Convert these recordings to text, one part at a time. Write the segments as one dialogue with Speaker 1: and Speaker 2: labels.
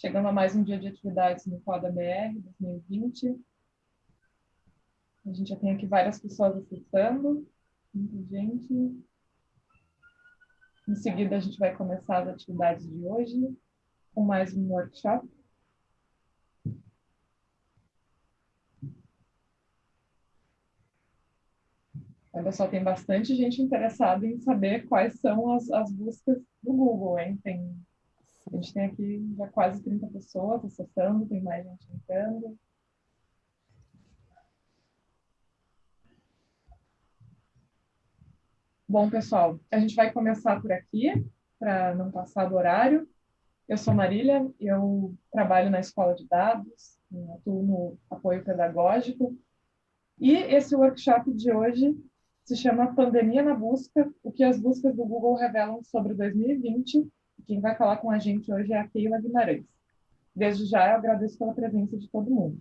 Speaker 1: Chegando a mais um dia de atividades no Coda BR 2020. A gente já tem aqui várias pessoas acessando, muita gente. Em seguida, a gente vai começar as atividades de hoje com mais um workshop. Olha só, tem bastante gente interessada em saber quais são as, as buscas do Google, hein? Tem, a gente tem aqui já quase 30 pessoas acessando, tem mais gente entrando. Bom, pessoal, a gente vai começar por aqui, para não passar do horário. Eu sou Marília, eu trabalho na Escola de Dados, atuo no apoio pedagógico, e esse workshop de hoje se chama Pandemia na Busca, o que as buscas do Google revelam sobre 2020. Quem vai falar com a gente hoje é a Keila Guimarães. Desde já, eu agradeço pela presença de todo mundo.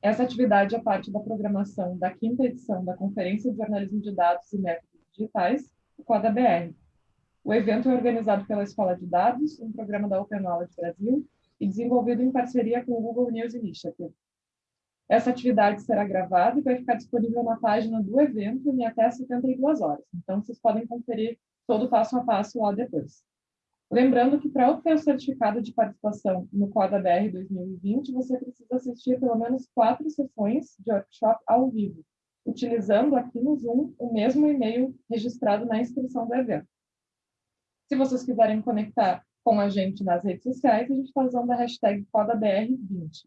Speaker 1: Essa atividade é parte da programação da quinta edição da Conferência de Jornalismo de Dados e Métodos Digitais, o CODA-BR. O evento é organizado pela Escola de Dados, um programa da Open Knowledge Brasil, e desenvolvido em parceria com o Google News Initiative. Essa atividade será gravada e vai ficar disponível na página do evento em até 72 horas. Então, vocês podem conferir todo o passo a passo lá depois. Lembrando que para obter o certificado de participação no Coda BR 2020, você precisa assistir pelo menos quatro sessões de workshop ao vivo, utilizando aqui no Zoom o mesmo e-mail registrado na inscrição do evento. Se vocês quiserem conectar com a gente nas redes sociais, a gente está usando a hashtag CodaBR20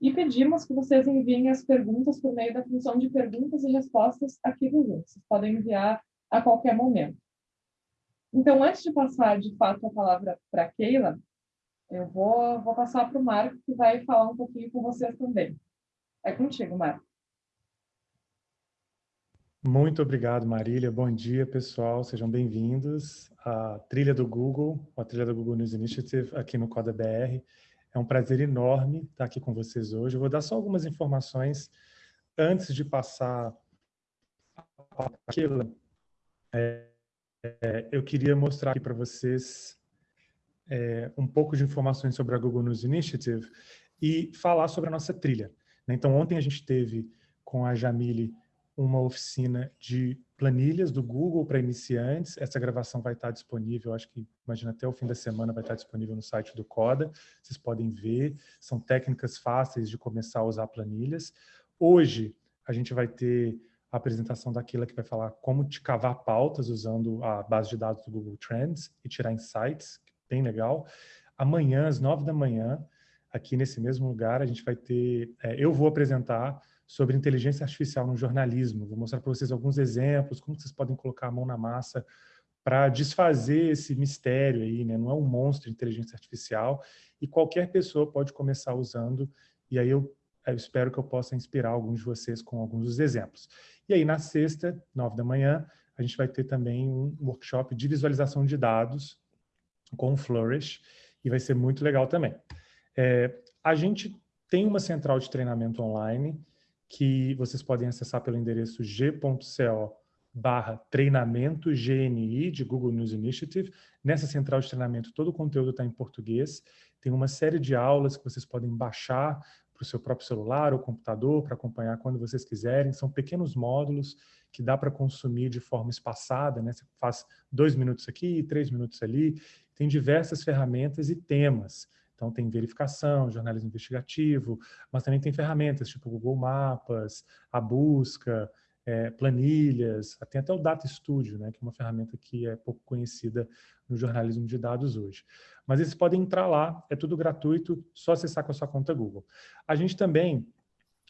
Speaker 1: e pedimos que vocês enviem as perguntas por meio da função de perguntas e respostas aqui do Zoom. Vocês podem enviar a qualquer momento. Então, antes de passar, de fato, a palavra para Keila, eu vou, vou passar para o Marco, que vai falar um pouquinho com vocês também. É contigo, Marco.
Speaker 2: Muito obrigado, Marília. Bom dia, pessoal. Sejam bem-vindos à trilha do Google, a trilha do Google News Initiative, aqui no Coda BR. É um prazer enorme estar aqui com vocês hoje. Eu vou dar só algumas informações antes de passar aquilo. É, é, eu queria mostrar aqui para vocês é, um pouco de informações sobre a Google News Initiative e falar sobre a nossa trilha. Né? Então, ontem a gente teve com a Jamile uma oficina de planilhas do Google para iniciantes. Essa gravação vai estar disponível, acho que, imagina, até o fim da semana vai estar disponível no site do Coda. Vocês podem ver, são técnicas fáceis de começar a usar planilhas. Hoje, a gente vai ter a apresentação daquela que vai falar como te cavar pautas usando a base de dados do Google Trends e tirar insights, bem legal. Amanhã, às nove da manhã, aqui nesse mesmo lugar, a gente vai ter... É, eu vou apresentar sobre inteligência artificial no jornalismo. Vou mostrar para vocês alguns exemplos, como vocês podem colocar a mão na massa para desfazer esse mistério aí, né? Não é um monstro de inteligência artificial e qualquer pessoa pode começar usando e aí eu, eu espero que eu possa inspirar alguns de vocês com alguns dos exemplos. E aí na sexta, nove da manhã, a gente vai ter também um workshop de visualização de dados com Flourish e vai ser muito legal também. É, a gente tem uma central de treinamento online que vocês podem acessar pelo endereço g.co barra treinamento GNI de Google News Initiative. Nessa central de treinamento, todo o conteúdo está em português. Tem uma série de aulas que vocês podem baixar para o seu próprio celular ou computador para acompanhar quando vocês quiserem. São pequenos módulos que dá para consumir de forma espaçada, né? Você faz dois minutos aqui, três minutos ali. Tem diversas ferramentas e temas. Então, tem verificação, jornalismo investigativo, mas também tem ferramentas tipo Google Mapas, a busca, é, planilhas, tem até o Data Studio, né, que é uma ferramenta que é pouco conhecida no jornalismo de dados hoje. Mas eles podem entrar lá, é tudo gratuito, só acessar com a sua conta Google. A gente também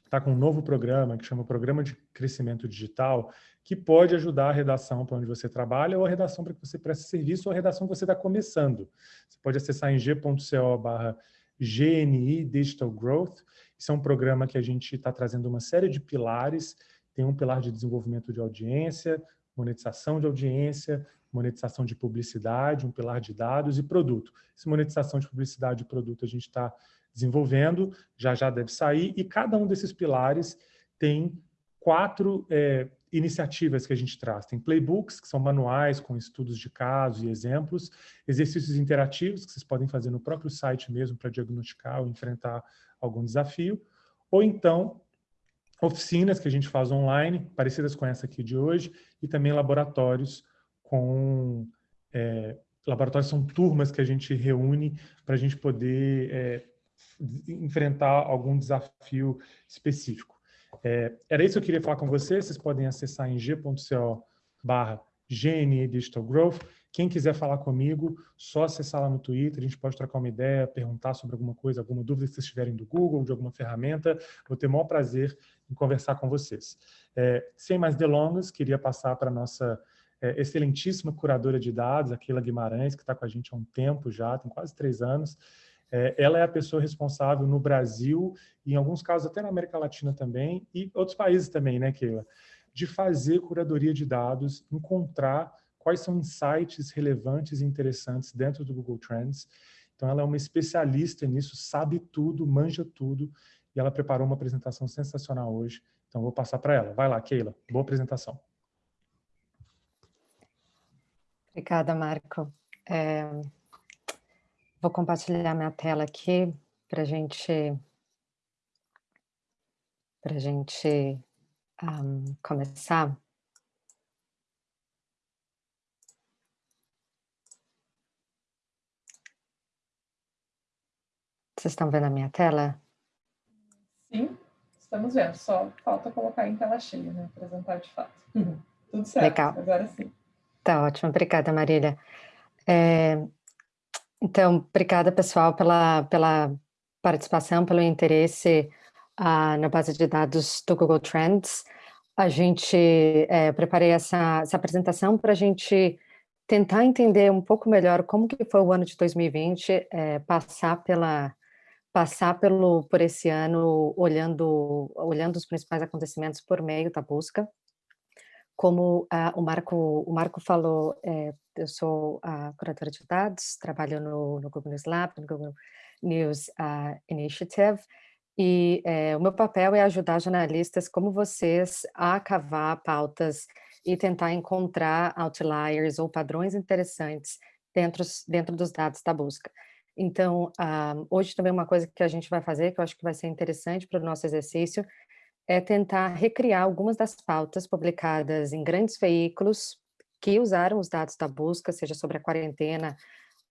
Speaker 2: está com um novo programa que chama Programa de Crescimento Digital, que pode ajudar a redação para onde você trabalha ou a redação para que você preste serviço ou a redação que você está começando. Você pode acessar em g.co barra GNI Digital Growth. Isso é um programa que a gente está trazendo uma série de pilares. Tem um pilar de desenvolvimento de audiência, monetização de audiência, monetização de publicidade, um pilar de dados e produto. Essa monetização de publicidade e produto a gente está desenvolvendo, já já deve sair, e cada um desses pilares tem quatro é, iniciativas que a gente traz. Tem playbooks, que são manuais com estudos de casos e exemplos, exercícios interativos, que vocês podem fazer no próprio site mesmo para diagnosticar ou enfrentar algum desafio, ou então oficinas que a gente faz online, parecidas com essa aqui de hoje, e também laboratórios com... É, laboratórios são turmas que a gente reúne para a gente poder é, enfrentar algum desafio específico. É, era isso que eu queria falar com vocês. Vocês podem acessar em g.co barra GNE Digital Growth. Quem quiser falar comigo, só acessar lá no Twitter, a gente pode trocar uma ideia, perguntar sobre alguma coisa, alguma dúvida que vocês tiverem do Google, de alguma ferramenta. Vou ter o maior prazer em conversar com vocês. É, sem mais delongas, queria passar para a nossa é, excelentíssima curadora de dados, Aquila Guimarães, que está com a gente há um tempo já, tem quase três anos. É, ela é a pessoa responsável no Brasil, e em alguns casos até na América Latina também, e outros países também, né, Keila? De fazer curadoria de dados, encontrar quais são insights relevantes e interessantes dentro do Google Trends. Então, ela é uma especialista nisso, sabe tudo, manja tudo, e ela preparou uma apresentação sensacional hoje. Então, vou passar para ela. Vai lá, Keila. Boa apresentação.
Speaker 3: Obrigada, Marco. É, Vou compartilhar minha tela aqui para gente, para gente um, começar. Vocês estão vendo a minha tela?
Speaker 1: Sim, estamos vendo. Só falta colocar em tela cheia, né? Apresentar de fato. Tudo certo,
Speaker 3: Legal.
Speaker 1: agora sim.
Speaker 3: Tá ótimo, obrigada, Marília. É, então, obrigada, pessoal, pela, pela participação, pelo interesse uh, na base de dados do Google Trends. A gente, é, preparei essa, essa apresentação para a gente tentar entender um pouco melhor como que foi o ano de 2020, é, passar pela passar pelo por esse ano olhando olhando os principais acontecimentos por meio da busca como uh, o Marco o Marco falou, é, eu sou a curadora de dados, trabalho no, no Google News Lab, no Google News uh, Initiative, e é, o meu papel é ajudar jornalistas como vocês a cavar pautas e tentar encontrar outliers ou padrões interessantes dentro, dentro dos dados da busca. Então, uh, hoje também uma coisa que a gente vai fazer, que eu acho que vai ser interessante para o nosso exercício, é tentar recriar algumas das pautas publicadas em grandes veículos que usaram os dados da busca, seja sobre a quarentena,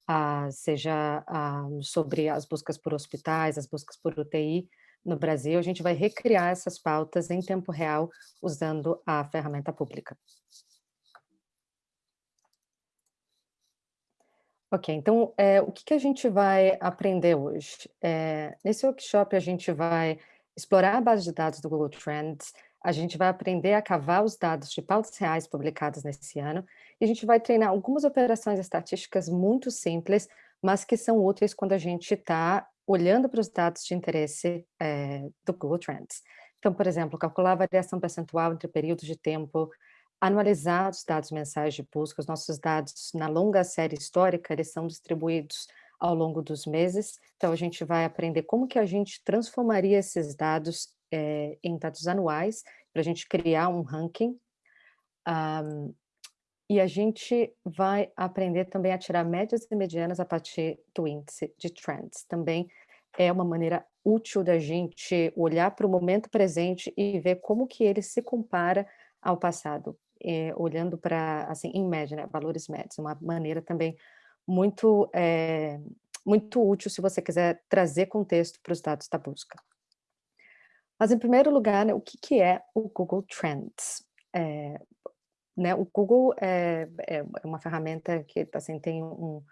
Speaker 3: ah, seja ah, sobre as buscas por hospitais, as buscas por UTI no Brasil, a gente vai recriar essas pautas em tempo real usando a ferramenta pública. Ok, então é, o que, que, a gente vai aprender hoje? É, nesse workshop a gente vai explorar a base de dados do Google Trends, a gente vai aprender a cavar os dados de pautas reais publicadas nesse ano, e a gente vai treinar algumas operações estatísticas muito simples, mas que são úteis quando a gente está olhando para os dados de interesse é, do Google Trends. Então, por exemplo, calcular a variação percentual entre períodos de tempo, anualizar os dados mensais de busca, os nossos dados na longa série histórica, eles são distribuídos ao longo dos meses. Então, a gente vai aprender como que a gente transformaria esses dados é, em dados anuais, para a gente criar um ranking. Um, e a gente vai aprender também a tirar médias e medianas a partir do índice de trends. Também é uma maneira útil da gente olhar para o momento presente e ver como que ele se compara ao passado, é, olhando para, assim, em média, né, valores médios, uma maneira também muito, é, muito útil se você quiser trazer contexto para os dados da busca. Mas, em primeiro lugar, né, o que, que é o Google Trends? É, né, o Google é, é, uma ferramenta que assim, tem um,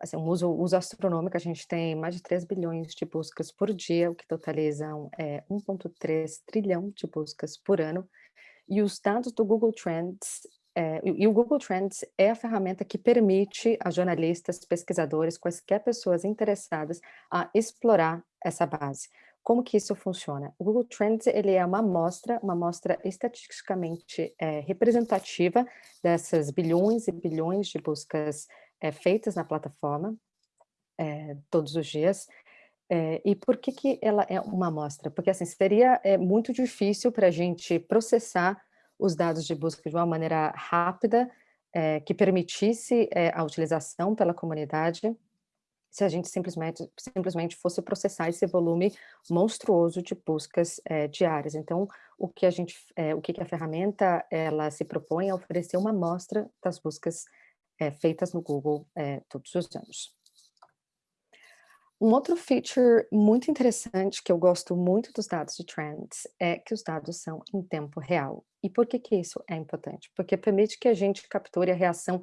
Speaker 3: assim, um uso, uso astronômico, a gente tem mais de 3 bilhões de buscas por dia, o que totalizam é, 1,3 trilhão de buscas por ano, e os dados do Google Trends é, e o Google Trends é a ferramenta que permite a jornalistas, pesquisadores, quaisquer pessoas interessadas a explorar essa base. Como que isso funciona? O Google Trends ele é uma amostra, uma amostra estatisticamente é, representativa dessas bilhões e bilhões de buscas é, feitas na plataforma é, todos os dias. É, e por que, que ela é uma amostra? Porque assim, seria é, muito difícil para a gente processar os dados de busca de uma maneira rápida, é, que permitisse é, a utilização pela comunidade, se a gente simplesmente, simplesmente fosse processar esse volume monstruoso de buscas é, diárias. Então, o que a gente, é, o que, que a ferramenta ela se propõe é oferecer uma amostra das buscas é, feitas no Google é, todos os anos. Um outro feature muito interessante que eu gosto muito dos dados de Trends é que os dados são em tempo real. E por que que isso é importante? Porque permite que a gente capture a reação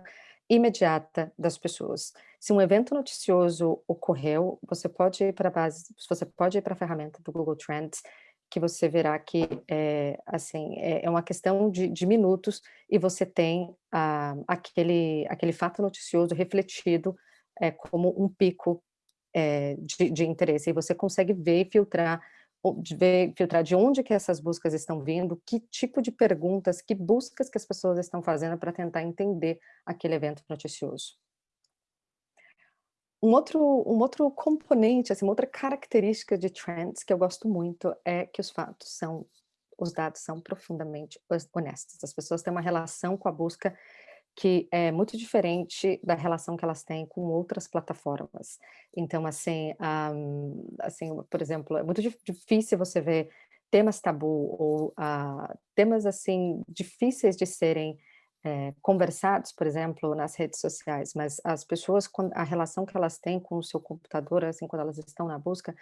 Speaker 3: imediata das pessoas. Se um evento noticioso ocorreu, você pode ir para a base, você pode ir para a ferramenta do Google Trends, que você verá que é, assim, é, é uma questão de, de, minutos e você tem ah, aquele, aquele fato noticioso refletido é, como um pico é, de, de interesse. E você consegue ver e filtrar ver, filtrar de onde que essas buscas estão vindo, que tipo de perguntas, que buscas que as pessoas estão fazendo para tentar entender aquele evento noticioso. Um outro, um outro componente, assim, uma outra característica de trends que eu gosto muito é que os fatos são, os dados são profundamente honestos. As pessoas têm uma relação com a busca que é muito diferente da relação que elas têm com outras plataformas. Então, assim, um, assim por exemplo, é muito difícil você ver temas tabu ou uh, temas, assim, difíceis de serem é, conversados, por exemplo, nas redes sociais, mas as pessoas, a relação que elas têm com o seu computador, assim, quando elas estão na busca,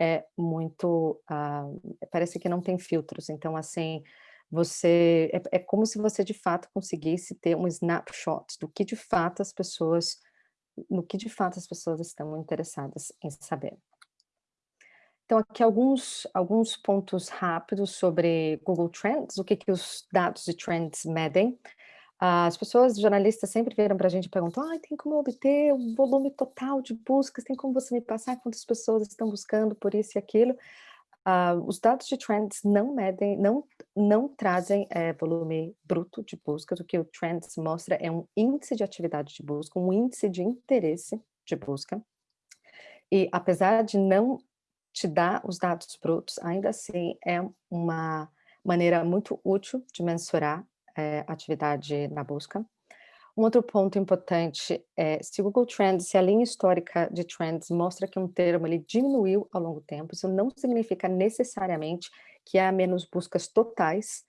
Speaker 3: é muito, uh, parece que não tem filtros. Então, assim, você é, é como se você de fato conseguisse ter um snapshot do que de fato as pessoas, no que de fato as pessoas estão interessadas em saber. Então, aqui alguns, alguns pontos rápidos sobre Google Trends, o que, que os dados de Trends medem. As pessoas, jornalistas, sempre vieram para a gente e perguntam, ah, tem como obter o volume total de buscas, tem como você me passar quantas pessoas estão buscando por isso e aquilo? Uh, os dados de Trends não medem, não, não trazem é, volume bruto de buscas, o que o Trends mostra é um índice de atividade de busca, um índice de interesse de busca, e apesar de não te dar os dados brutos, ainda assim é uma maneira muito útil de mensurar é, atividade na busca. Um outro ponto importante é, se o Google Trends, se a linha histórica de Trends mostra que um termo ele diminuiu ao longo do tempo, isso não significa necessariamente que há menos buscas totais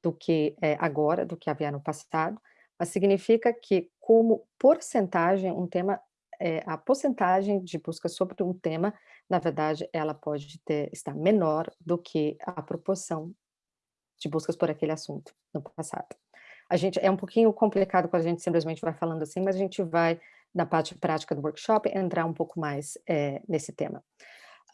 Speaker 3: do que é, agora, do que havia no passado, mas significa que como porcentagem, um tema, é, a porcentagem de buscas sobre um tema, na verdade, ela pode ter, estar menor do que a proporção de buscas por aquele assunto no passado. A gente, é um pouquinho complicado quando a gente simplesmente vai falando assim, mas a gente vai, na parte prática do workshop, entrar um pouco mais é, nesse tema.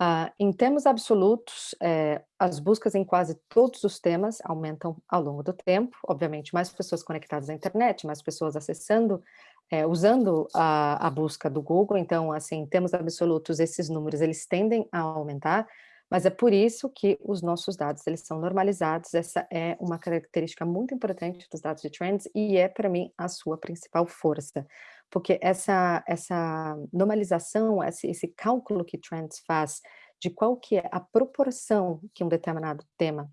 Speaker 3: Uh, em termos absolutos, é, as buscas em quase todos os temas aumentam ao longo do tempo, obviamente mais pessoas conectadas à internet, mais pessoas acessando, é, usando a, a, busca do Google, então, assim, em termos absolutos, esses números, eles tendem a aumentar, mas é por isso que os nossos dados, eles são normalizados, essa é uma característica muito importante dos dados de Trends e é, para mim, a sua principal força, porque essa, essa normalização, esse, esse cálculo que Trends faz de qual que é a proporção que um determinado tema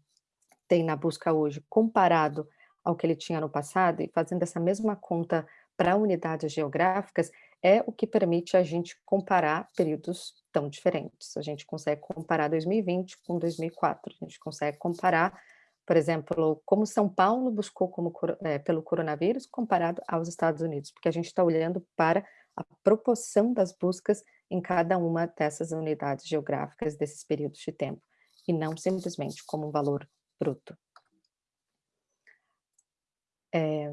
Speaker 3: tem na busca hoje, comparado ao que ele tinha no passado, e fazendo essa mesma conta para unidades geográficas, é o que permite a gente comparar períodos tão diferentes. A gente consegue comparar 2020 com 2004, a gente consegue comparar, por exemplo, como São Paulo buscou como, é, pelo coronavírus comparado aos Estados Unidos, porque a gente está olhando para a proporção das buscas em cada uma dessas unidades geográficas desses períodos de tempo, e não simplesmente como um valor bruto. É,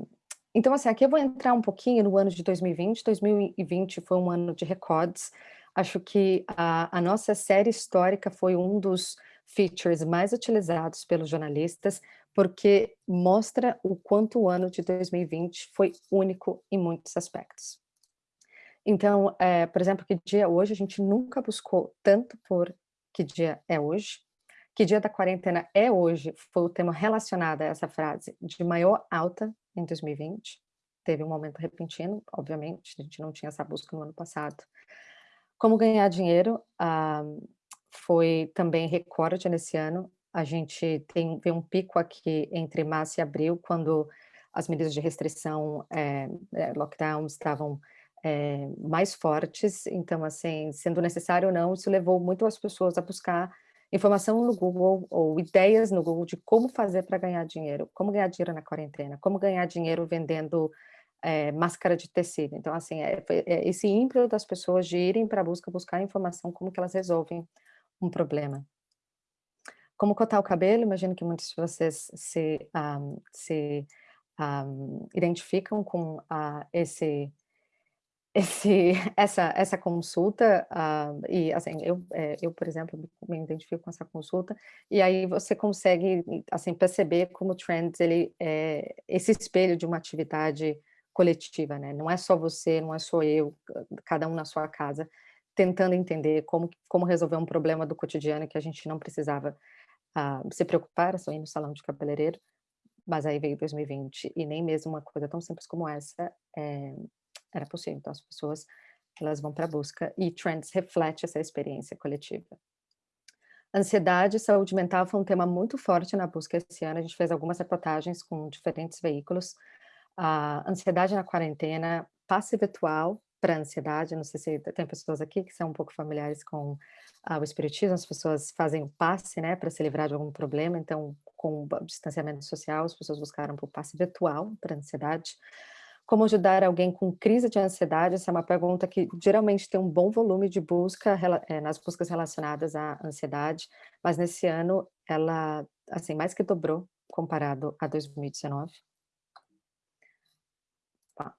Speaker 3: então, assim, aqui eu vou entrar um pouquinho no ano de 2020. 2020 foi um ano de recordes. Acho que a, a nossa série histórica foi um dos features mais utilizados pelos jornalistas, porque mostra o quanto o ano de 2020 foi único em muitos aspectos. Então, é, por exemplo, que dia é hoje? A gente nunca buscou tanto por que dia é hoje. Que dia da quarentena é hoje? Foi o tema relacionado a essa frase de maior alta em 2020. Teve um momento repentino, obviamente, a gente não tinha essa busca no ano passado. Como ganhar dinheiro uh, foi também recorde nesse ano. A gente tem, tem um pico aqui entre março e abril, quando as medidas de restrição, é, lockdown estavam é, mais fortes, então, assim, sendo necessário ou não, isso levou muito as pessoas a buscar informação no Google ou ideias no Google de como fazer para ganhar dinheiro, como ganhar dinheiro na quarentena, como ganhar dinheiro vendendo é, máscara de tecido. Então, assim, é, é esse ímpeto das pessoas de irem para a busca, buscar informação, como que elas resolvem um problema. Como cortar o cabelo, imagino que muitos de vocês se, um, se um, identificam com uh, esse esse, essa, essa consulta, uh, e assim, eu, é, eu, por exemplo, me identifico com essa consulta, e aí você consegue, assim, perceber como o Trends, ele é esse espelho de uma atividade coletiva, né? Não é só você, não é só eu, cada um na sua casa, tentando entender como, como resolver um problema do cotidiano que a gente não precisava uh, se preocupar, só ir no salão de cabeleireiro, mas aí veio 2020, e nem mesmo uma coisa tão simples como essa é, era possível. Então, as pessoas elas vão para a busca e Trends reflete essa experiência coletiva. Ansiedade e saúde mental foi um tema muito forte na busca esse ano. A gente fez algumas reportagens com diferentes veículos. A ansiedade na quarentena, passe virtual para ansiedade. Não sei se tem pessoas aqui que são um pouco familiares com uh, o espiritismo. As pessoas fazem o passe, né, para se livrar de algum problema. Então, com o distanciamento social, as pessoas buscaram por passe virtual para ansiedade. Como ajudar alguém com crise de ansiedade? Essa é uma pergunta que geralmente tem um bom volume de busca é, nas buscas relacionadas à ansiedade, mas nesse ano ela, assim, mais que dobrou comparado a 2019. Tá.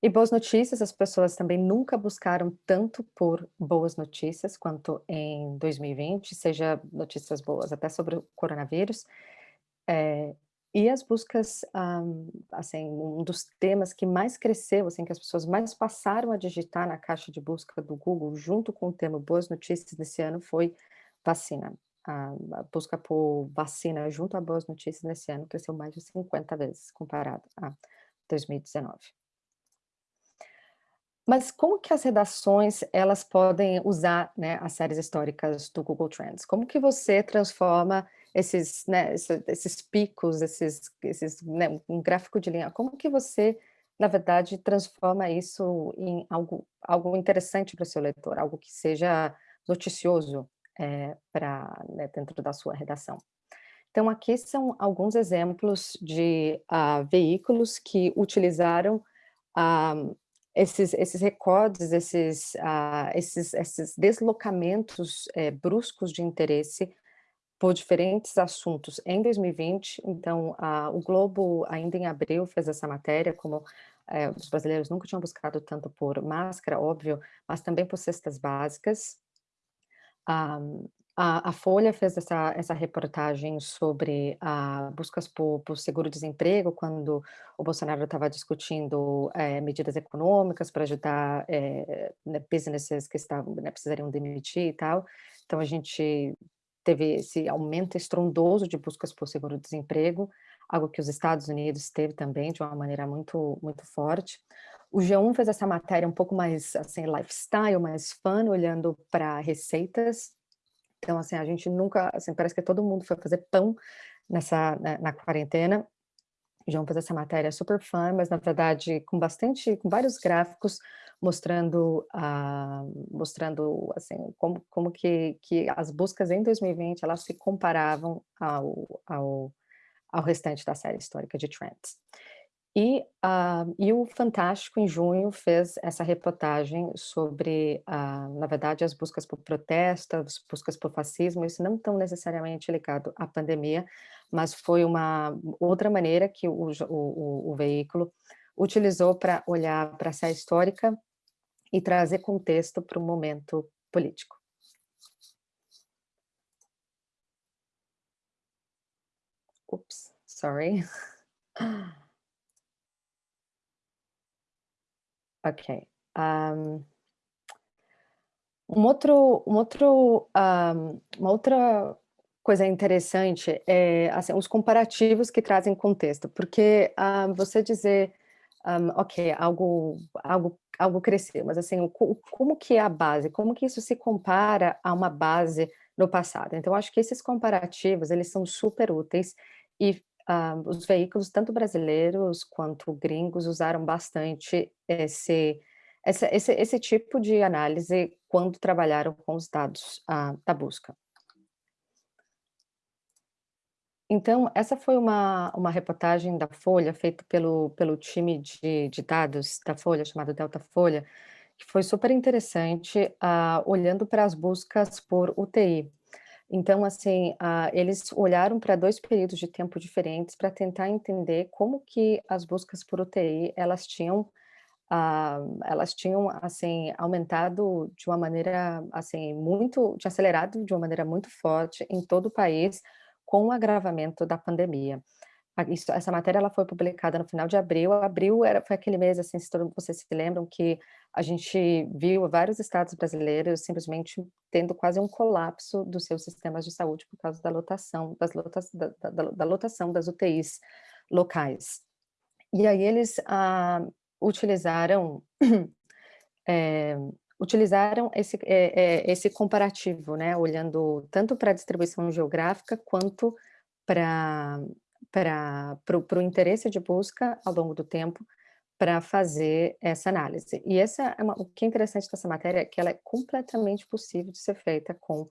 Speaker 3: E boas notícias, as pessoas também nunca buscaram tanto por boas notícias quanto em 2020, seja notícias boas até sobre o coronavírus. É, e as buscas, um, assim, um dos temas que mais cresceu, assim, que as pessoas mais passaram a digitar na caixa de busca do Google, junto com o tema Boas Notícias desse ano, foi vacina. A, busca por vacina junto a Boas Notícias nesse ano cresceu mais de 50 vezes comparado a 2019. Mas como que as redações elas podem usar né, as séries históricas do Google Trends? Como que você transforma esses, né, esses picos, esses, esses né, um gráfico de linha, como que você, na verdade, transforma isso em algo, algo interessante para o seu leitor, algo que seja noticioso é, para né, dentro da sua redação. Então, aqui são alguns exemplos de uh, veículos que utilizaram uh, esses, esses recordes, esses, uh, esses, esses deslocamentos eh, bruscos de interesse por diferentes assuntos em 2020, então a, o Globo ainda em abril fez essa matéria, como é, os brasileiros nunca tinham buscado tanto por máscara, óbvio, mas também por cestas básicas. a, a, Folha fez essa, essa reportagem sobre a buscas por, por seguro-desemprego, quando o Bolsonaro estava discutindo é, medidas econômicas para ajudar é, businesses que estavam, né, precisariam demitir e tal. Então, a gente teve esse aumento estrondoso de buscas por seguro-desemprego, algo que os Estados Unidos teve também de uma maneira muito, muito forte. O G1 fez essa matéria um pouco mais, assim, lifestyle, mais fun, olhando para receitas. Então, assim, a gente nunca, assim, parece que todo mundo foi fazer pão nessa, na, na quarentena. O João fez essa matéria super fã, mas na verdade com bastante, com vários gráficos mostrando, uh, mostrando assim, como, como que, que as buscas em 2020 elas se comparavam ao, ao, ao restante da série histórica de Trends. E, uh, e o Fantástico, em junho, fez essa reportagem sobre, uh, na verdade, as buscas por protesto, as buscas por fascismo, isso não tão necessariamente ligado à pandemia, mas foi uma outra maneira que o, o, o veículo utilizou para olhar para essa histórica e trazer contexto para o momento político. Oops, sorry. ok. Um, um outro, um outro, um, uma outra coisa interessante é assim, os comparativos que trazem contexto, porque uh, você dizer um, ok, algo, algo, algo cresceu, mas assim, como que é a base? Como que isso se compara a uma base no passado? Então, acho que esses comparativos, eles são super úteis e uh, os veículos, tanto brasileiros quanto gringos, usaram bastante esse, esse, esse, esse tipo de análise quando trabalharam com os dados uh, da busca. Então, essa foi uma, uma reportagem da Folha, feita pelo, pelo time de, de dados da Folha, chamado Delta Folha, que foi super interessante, uh, olhando para as buscas por UTI. Então, assim, uh, eles olharam para dois períodos de tempo diferentes para tentar entender como que as buscas por UTI, elas tinham, uh, elas tinham, assim, aumentado de uma maneira, assim, muito, tinha acelerado de uma maneira muito forte em todo o país, com o agravamento da pandemia. Isso, essa matéria ela foi publicada no final de abril. Abril era, foi aquele mês, assim, se todos vocês se lembram, que a gente viu vários estados brasileiros simplesmente tendo quase um colapso dos seus sistemas de saúde por causa da lotação, das lotas, da, da, da lotação das UTIs locais. E aí eles ah, utilizaram é, utilizaram esse, é, é, esse comparativo, né, olhando tanto para a distribuição geográfica quanto para o interesse de busca ao longo do tempo para fazer essa análise. E essa é uma, o que é interessante dessa matéria é que ela é completamente possível de ser feita com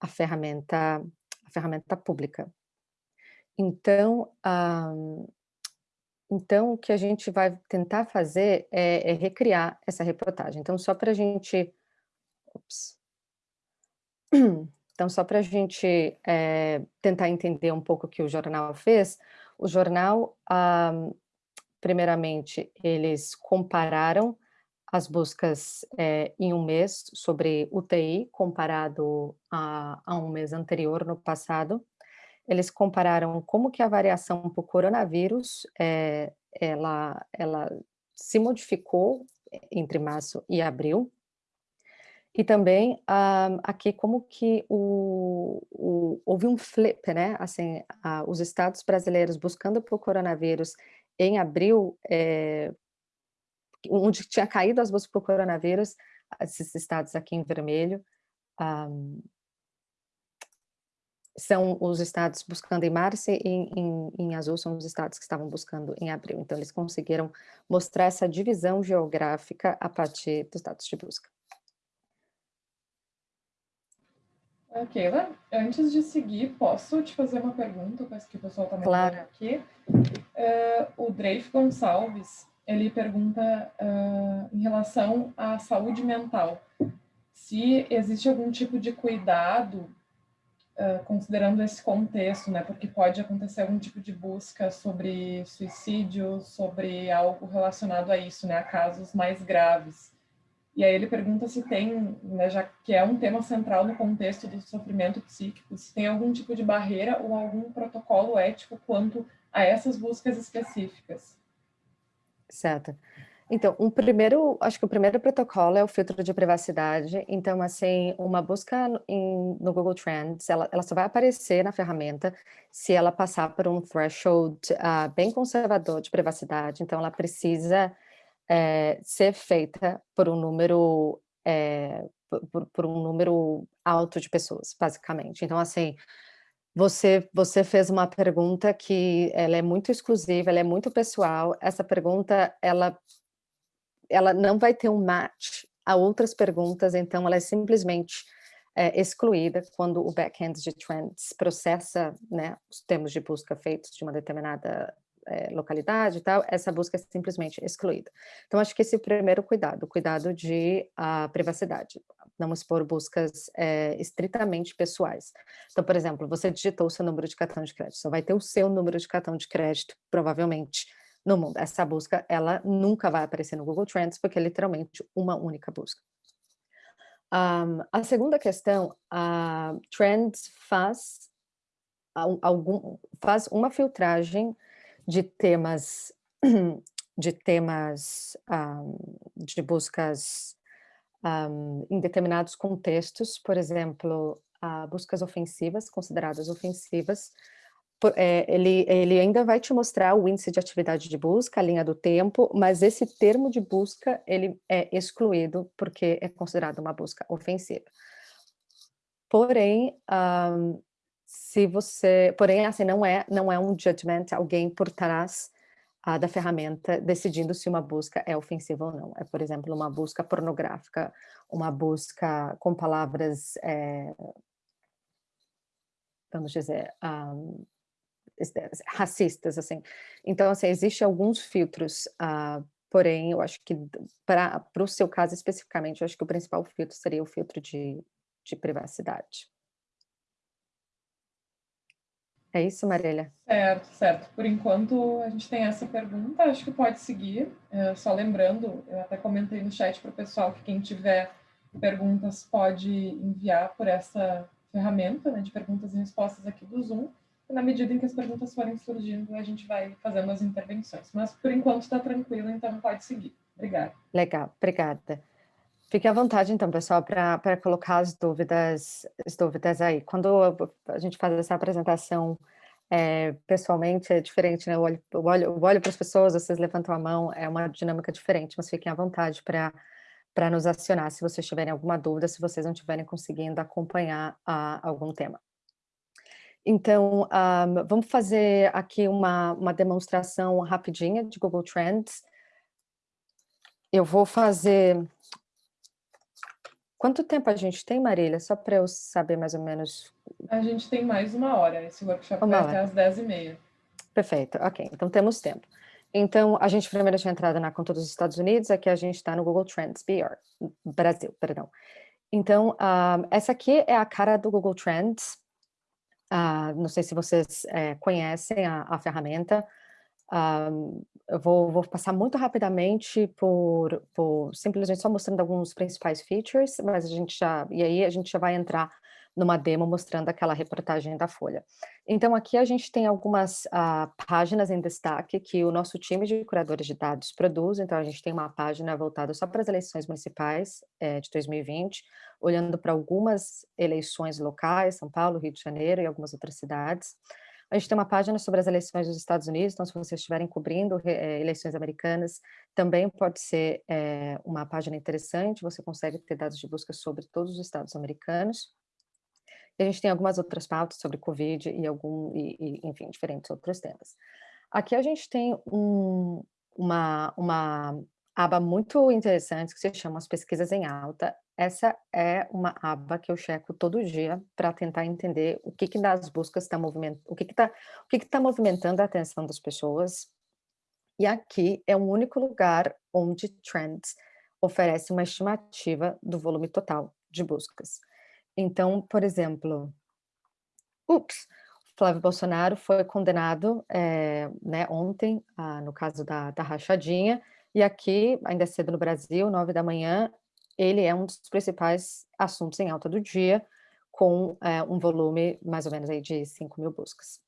Speaker 3: a ferramenta, a ferramenta pública. Então, um, então, o que a gente vai tentar fazer é, é recriar essa reportagem. Então, só para a gente... Ups. Então, só para a gente é, tentar entender um pouco o que o jornal fez, o jornal, ah, primeiramente, eles compararam as buscas é, em um mês sobre UTI, comparado a, a um mês anterior, no passado, eles compararam como que a variação por coronavírus, é, ela, ela se modificou entre março e abril, e também ah, aqui como que o, o, houve um flip, né? Assim, ah, os estados brasileiros buscando por coronavírus em abril, é, onde tinha caído as buscas por coronavírus, esses estados aqui em vermelho, um, são os estados buscando em março e em, em, azul são os estados que estavam buscando em abril. Então, eles conseguiram mostrar essa divisão geográfica a partir dos dados de busca.
Speaker 1: Keila, antes de seguir, posso te fazer uma pergunta, parece que o pessoal está me claro. aqui. Uh, o Dreif Gonçalves, ele pergunta uh, em relação à saúde mental, se existe algum tipo de cuidado considerando esse contexto, né, porque pode acontecer algum tipo de busca sobre suicídio, sobre algo relacionado a isso, né, a casos mais graves. E aí ele pergunta se tem, né, já que é um tema central no contexto do sofrimento psíquico, se tem algum tipo de barreira ou algum protocolo ético quanto a essas buscas específicas.
Speaker 3: Certo. Então, um primeiro, acho que o primeiro protocolo é o filtro de privacidade. Então, assim, uma busca em, no Google Trends, ela, ela só vai aparecer na ferramenta se ela passar por um threshold uh, bem conservador de privacidade. Então, ela precisa é, ser feita por um número é, por, por um número alto de pessoas, basicamente. Então, assim, você, você fez uma pergunta que ela é muito exclusiva, ela é muito pessoal. Essa pergunta, ela ela não vai ter um match a outras perguntas, então ela é simplesmente é, excluída quando o backend de Trends processa né, os termos de busca feitos de uma determinada é, localidade e tal, essa busca é simplesmente excluída. Então, acho que esse é o primeiro cuidado, o cuidado de a privacidade, não expor buscas é, estritamente pessoais. Então, por exemplo, você digitou o seu número de cartão de crédito, só vai ter o seu número de cartão de crédito, provavelmente, no mundo. Essa busca, ela nunca vai aparecer no Google Trends, porque é literalmente uma única busca. Um, a segunda questão, a Trends faz, algum, faz uma filtragem de temas, de temas um, de buscas um, em determinados contextos, por exemplo, uh, buscas ofensivas, consideradas ofensivas, é, ele, ele ainda vai te mostrar o índice de atividade de busca, a linha do tempo, mas esse termo de busca, ele é excluído porque é considerado uma busca ofensiva. Porém, um, se você, porém, assim, não é, não é um judgment, alguém por trás uh, da ferramenta decidindo se uma busca é ofensiva ou não. É, por exemplo, uma busca pornográfica, uma busca com palavras, é, vamos dizer, um, racistas, assim. Então, assim, existem alguns filtros, uh, porém, eu acho que para o seu caso especificamente, eu acho que o principal filtro seria o filtro de, de privacidade. É isso, Marília?
Speaker 1: Certo, certo. Por enquanto, a gente tem essa pergunta, acho que pode seguir. É, só lembrando, eu até comentei no chat para o pessoal que quem tiver perguntas pode enviar por essa ferramenta né, de perguntas e respostas aqui do Zoom na medida em que as perguntas forem surgindo, a gente vai fazendo as intervenções. Mas, por enquanto, está tranquilo, então pode seguir. Obrigada.
Speaker 3: Legal, obrigada. Fique à vontade, então, pessoal, para colocar as dúvidas, as dúvidas aí. Quando a gente faz essa apresentação é, pessoalmente, é diferente, né? Eu olho, eu olho, eu olho para as pessoas, vocês levantam a mão, é uma dinâmica diferente, mas fiquem à vontade para para nos acionar se vocês tiverem alguma dúvida, se vocês não estiverem conseguindo acompanhar a, algum tema. Então, um, vamos fazer aqui uma, uma demonstração rapidinha de Google Trends. Eu vou fazer... Quanto tempo a gente tem, Marília? Só para eu saber mais ou menos.
Speaker 1: A gente tem mais uma hora. Esse workshop uma vai hora. até às 10h30.
Speaker 3: Perfeito, ok. Então temos tempo. Então, a gente primeiro tinha entrado na conta dos Estados Unidos, aqui a gente está no Google Trends, BR, Brasil, perdão. Então, um, essa aqui é a cara do Google Trends. Uh, não sei se vocês é, conhecem a, a ferramenta. Uh, eu vou, vou, passar muito rapidamente por, por, simplesmente só mostrando alguns principais features, mas a gente já, e aí a gente já vai entrar numa demo mostrando aquela reportagem da Folha. Então aqui a gente tem algumas uh, páginas em destaque que o nosso time de curadores de dados produz, então a gente tem uma página voltada só para as eleições municipais é, de 2020, olhando para algumas eleições locais, São Paulo, Rio de Janeiro e algumas outras cidades. A gente tem uma página sobre as eleições dos Estados Unidos, então se vocês estiverem cobrindo é, eleições americanas, também pode ser é, uma página interessante, você consegue ter dados de busca sobre todos os estados americanos. A gente tem algumas outras pautas sobre Covid e, algum, e, e enfim, diferentes outros temas. Aqui a gente tem um, uma, uma aba muito interessante que se chama as pesquisas em alta. Essa é uma aba que eu checo todo dia para tentar entender o que que das buscas está movimentando, o que que está, o que que está movimentando a atenção das pessoas. E aqui é o único lugar onde Trends oferece uma estimativa do volume total de buscas. Então, por exemplo, ups, Flávio Bolsonaro foi condenado é, né, ontem, ah, no caso da, da rachadinha, e aqui, ainda cedo no Brasil, nove da manhã, ele é um dos principais assuntos em alta do dia, com é, um volume mais ou menos aí de 5 mil buscas.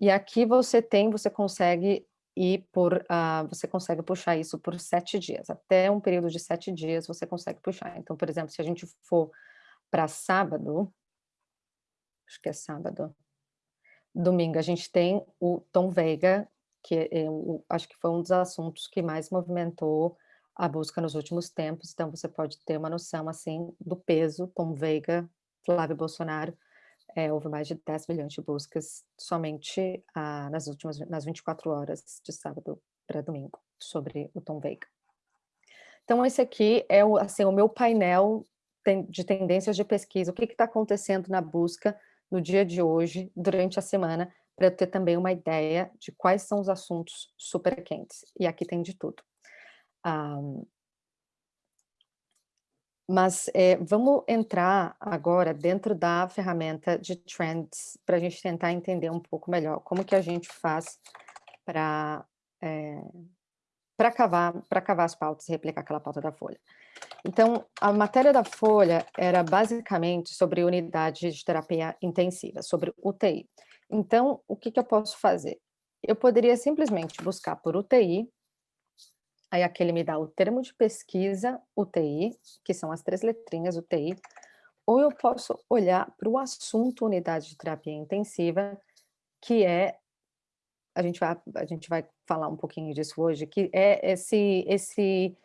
Speaker 3: E aqui você tem, você consegue ir por, uh, você consegue puxar isso por sete dias, até um período de sete dias você consegue puxar. Então, por exemplo, se a gente for para sábado, acho que é sábado, domingo, a gente tem o Tom Veiga, que é, acho que foi um dos assuntos que mais movimentou a busca nos últimos tempos, então você pode ter uma noção, assim, do peso, Tom Veiga, Flávio Bolsonaro, é, houve mais de 10 milhões de buscas somente ah, nas últimas nas 24 horas de sábado para domingo sobre o Tom Veiga. Então esse aqui é o, assim, o meu painel de tendências de pesquisa, o que está acontecendo na busca no dia de hoje, durante a semana, para eu ter também uma ideia de quais são os assuntos super quentes. E aqui tem de tudo. Um, mas é, vamos entrar agora dentro da ferramenta de Trends para a gente tentar entender um pouco melhor como que a gente faz para é, para cavar, para cavar as pautas e replicar aquela pauta da Folha. Então, a matéria da Folha era basicamente sobre unidade de terapia intensiva, sobre UTI. Então, o que, que eu posso fazer? Eu poderia simplesmente buscar por UTI Aí aqui ele me dá o termo de pesquisa UTI, que são as três letrinhas UTI, ou eu posso olhar para o assunto unidade de terapia intensiva, que é, a gente vai, a gente vai falar um pouquinho disso hoje, que é esse, esse,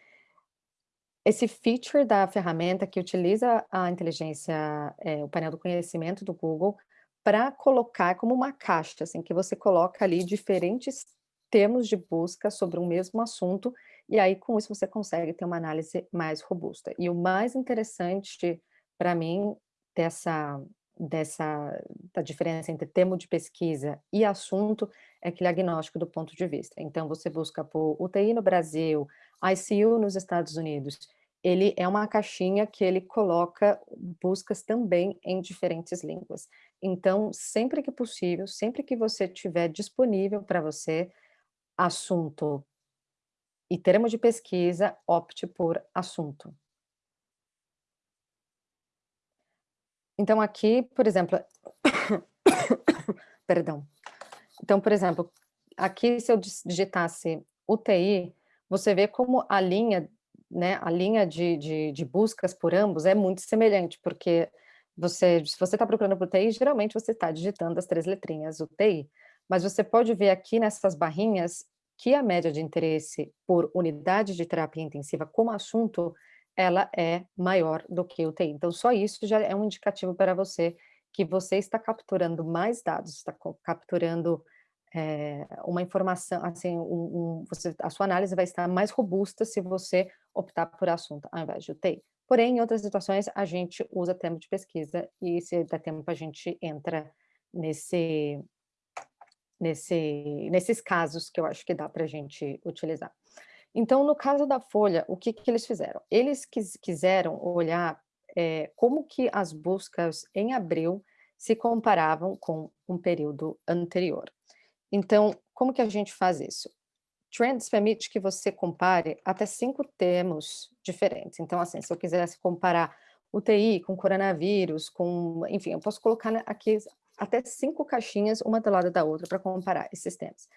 Speaker 3: esse feature da ferramenta que utiliza a inteligência, é, o painel do conhecimento do Google, para colocar como uma caixa, assim, que você coloca ali diferentes termos de busca sobre um mesmo assunto, e aí com isso você consegue ter uma análise mais robusta. E o mais interessante para mim dessa dessa da diferença entre termo de pesquisa e assunto é aquele agnóstico do ponto de vista. Então você busca por UTI no Brasil, ICU nos Estados Unidos, ele é uma caixinha que ele coloca buscas também em diferentes línguas. Então, sempre que possível, sempre que você tiver disponível para você, assunto e termo de pesquisa, opte por assunto. Então aqui, por exemplo, perdão. Então, por exemplo, aqui se eu digitasse UTI, você vê como a linha, né, a linha de, de, de buscas por ambos é muito semelhante, porque você, se você está procurando por UTI, geralmente você está digitando as três letrinhas UTI, mas você pode ver aqui nessas barrinhas que a média de interesse por unidade de terapia intensiva como assunto, ela é maior do que o TI. Então, só isso já é um indicativo para você que você está capturando mais dados, está capturando é, uma informação, assim, um, um, você, a sua análise vai estar mais robusta se você optar por assunto ao invés de UTI. Porém, em outras situações, a gente usa termo de pesquisa e se der tempo a gente entra nesse, nesse, nesses casos que eu acho que dá para a gente utilizar. Então, no caso da Folha, o que, que eles fizeram? Eles quis, quiseram olhar é, como que as buscas em abril se comparavam com um período anterior. Então, como que a gente faz isso? Trends permite que você compare até cinco termos diferentes. Então, assim, se eu quisesse comparar UTI com coronavírus, com, enfim, eu posso colocar aqui até cinco caixinhas, uma do lado da outra, para comparar esses temas.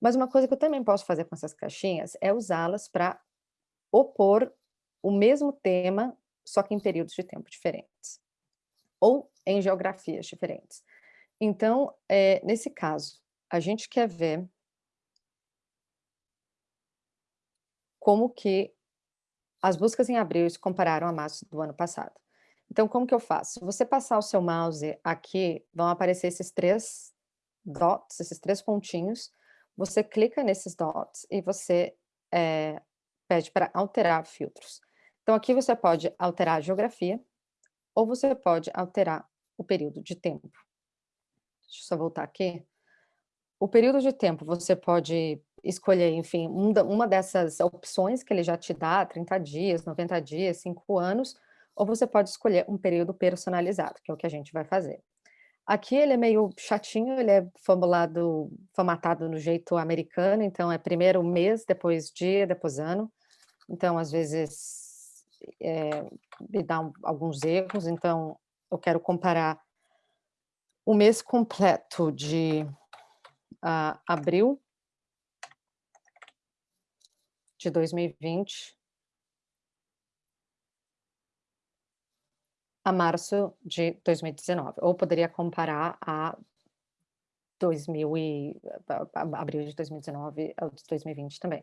Speaker 3: Mas uma coisa que eu também posso fazer com essas caixinhas é usá-las para opor o mesmo tema, só que em períodos de tempo diferentes. Ou em geografias diferentes. Então, é, nesse caso, a gente quer ver como que as buscas em abril se compararam a março do ano passado. Então, como que eu faço? Se você passar o seu mouse aqui, vão aparecer esses três dots, esses três pontinhos, você clica nesses dots e você é, pede para alterar filtros. Então, aqui você pode alterar a geografia, ou você pode alterar o período de tempo. Deixa eu só voltar aqui. O período de tempo, você pode escolher, enfim, uma dessas opções que ele já te dá, 30 dias, 90 dias, 5 anos, ou você pode escolher um período personalizado, que é o que a gente vai fazer. Aqui ele é meio chatinho, ele é formulado, formatado no jeito americano, então é primeiro mês, depois dia, depois ano. Então, às vezes, é, me dá um, alguns erros, então eu quero comparar o mês completo de uh, abril de 2020 a março de 2019, ou poderia comparar a 2000 e, abril de 2019 ao de 2020 também.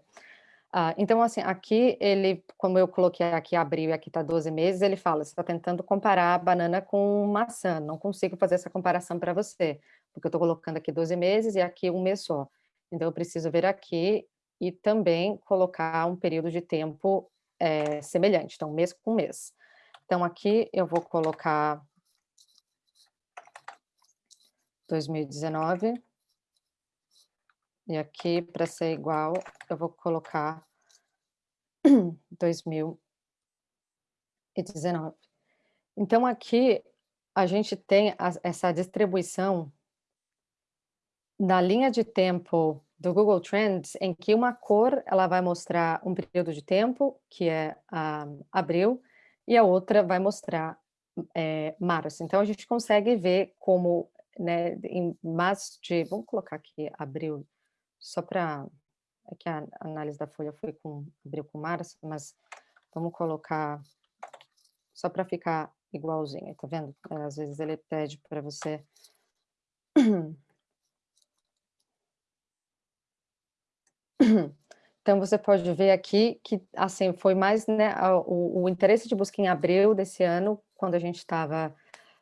Speaker 3: Uh, então, assim, aqui ele, como eu coloquei aqui abril e aqui está 12 meses, ele fala, você está tentando comparar banana com maçã, não consigo fazer essa comparação para você, porque eu estou colocando aqui 12 meses e aqui um mês só. Então, eu preciso ver aqui e também colocar um período de tempo é, semelhante, então mês com mês. Então, aqui eu vou colocar 2019. E aqui, para ser igual, eu vou colocar 2019. Então, aqui a gente tem essa distribuição na linha de tempo do Google Trends, em que uma cor ela vai mostrar um período de tempo, que é ah, abril, e a outra vai mostrar é. Então, a gente consegue ver como, né, em março de... Vamos colocar aqui abril, só para... É que a análise da folha foi com abril com março, mas vamos colocar só para ficar igualzinho, tá vendo? Às vezes ele pede para você... Então, você pode ver aqui que, assim, foi mais, né, o, o interesse de busca em abril desse ano, quando a gente estava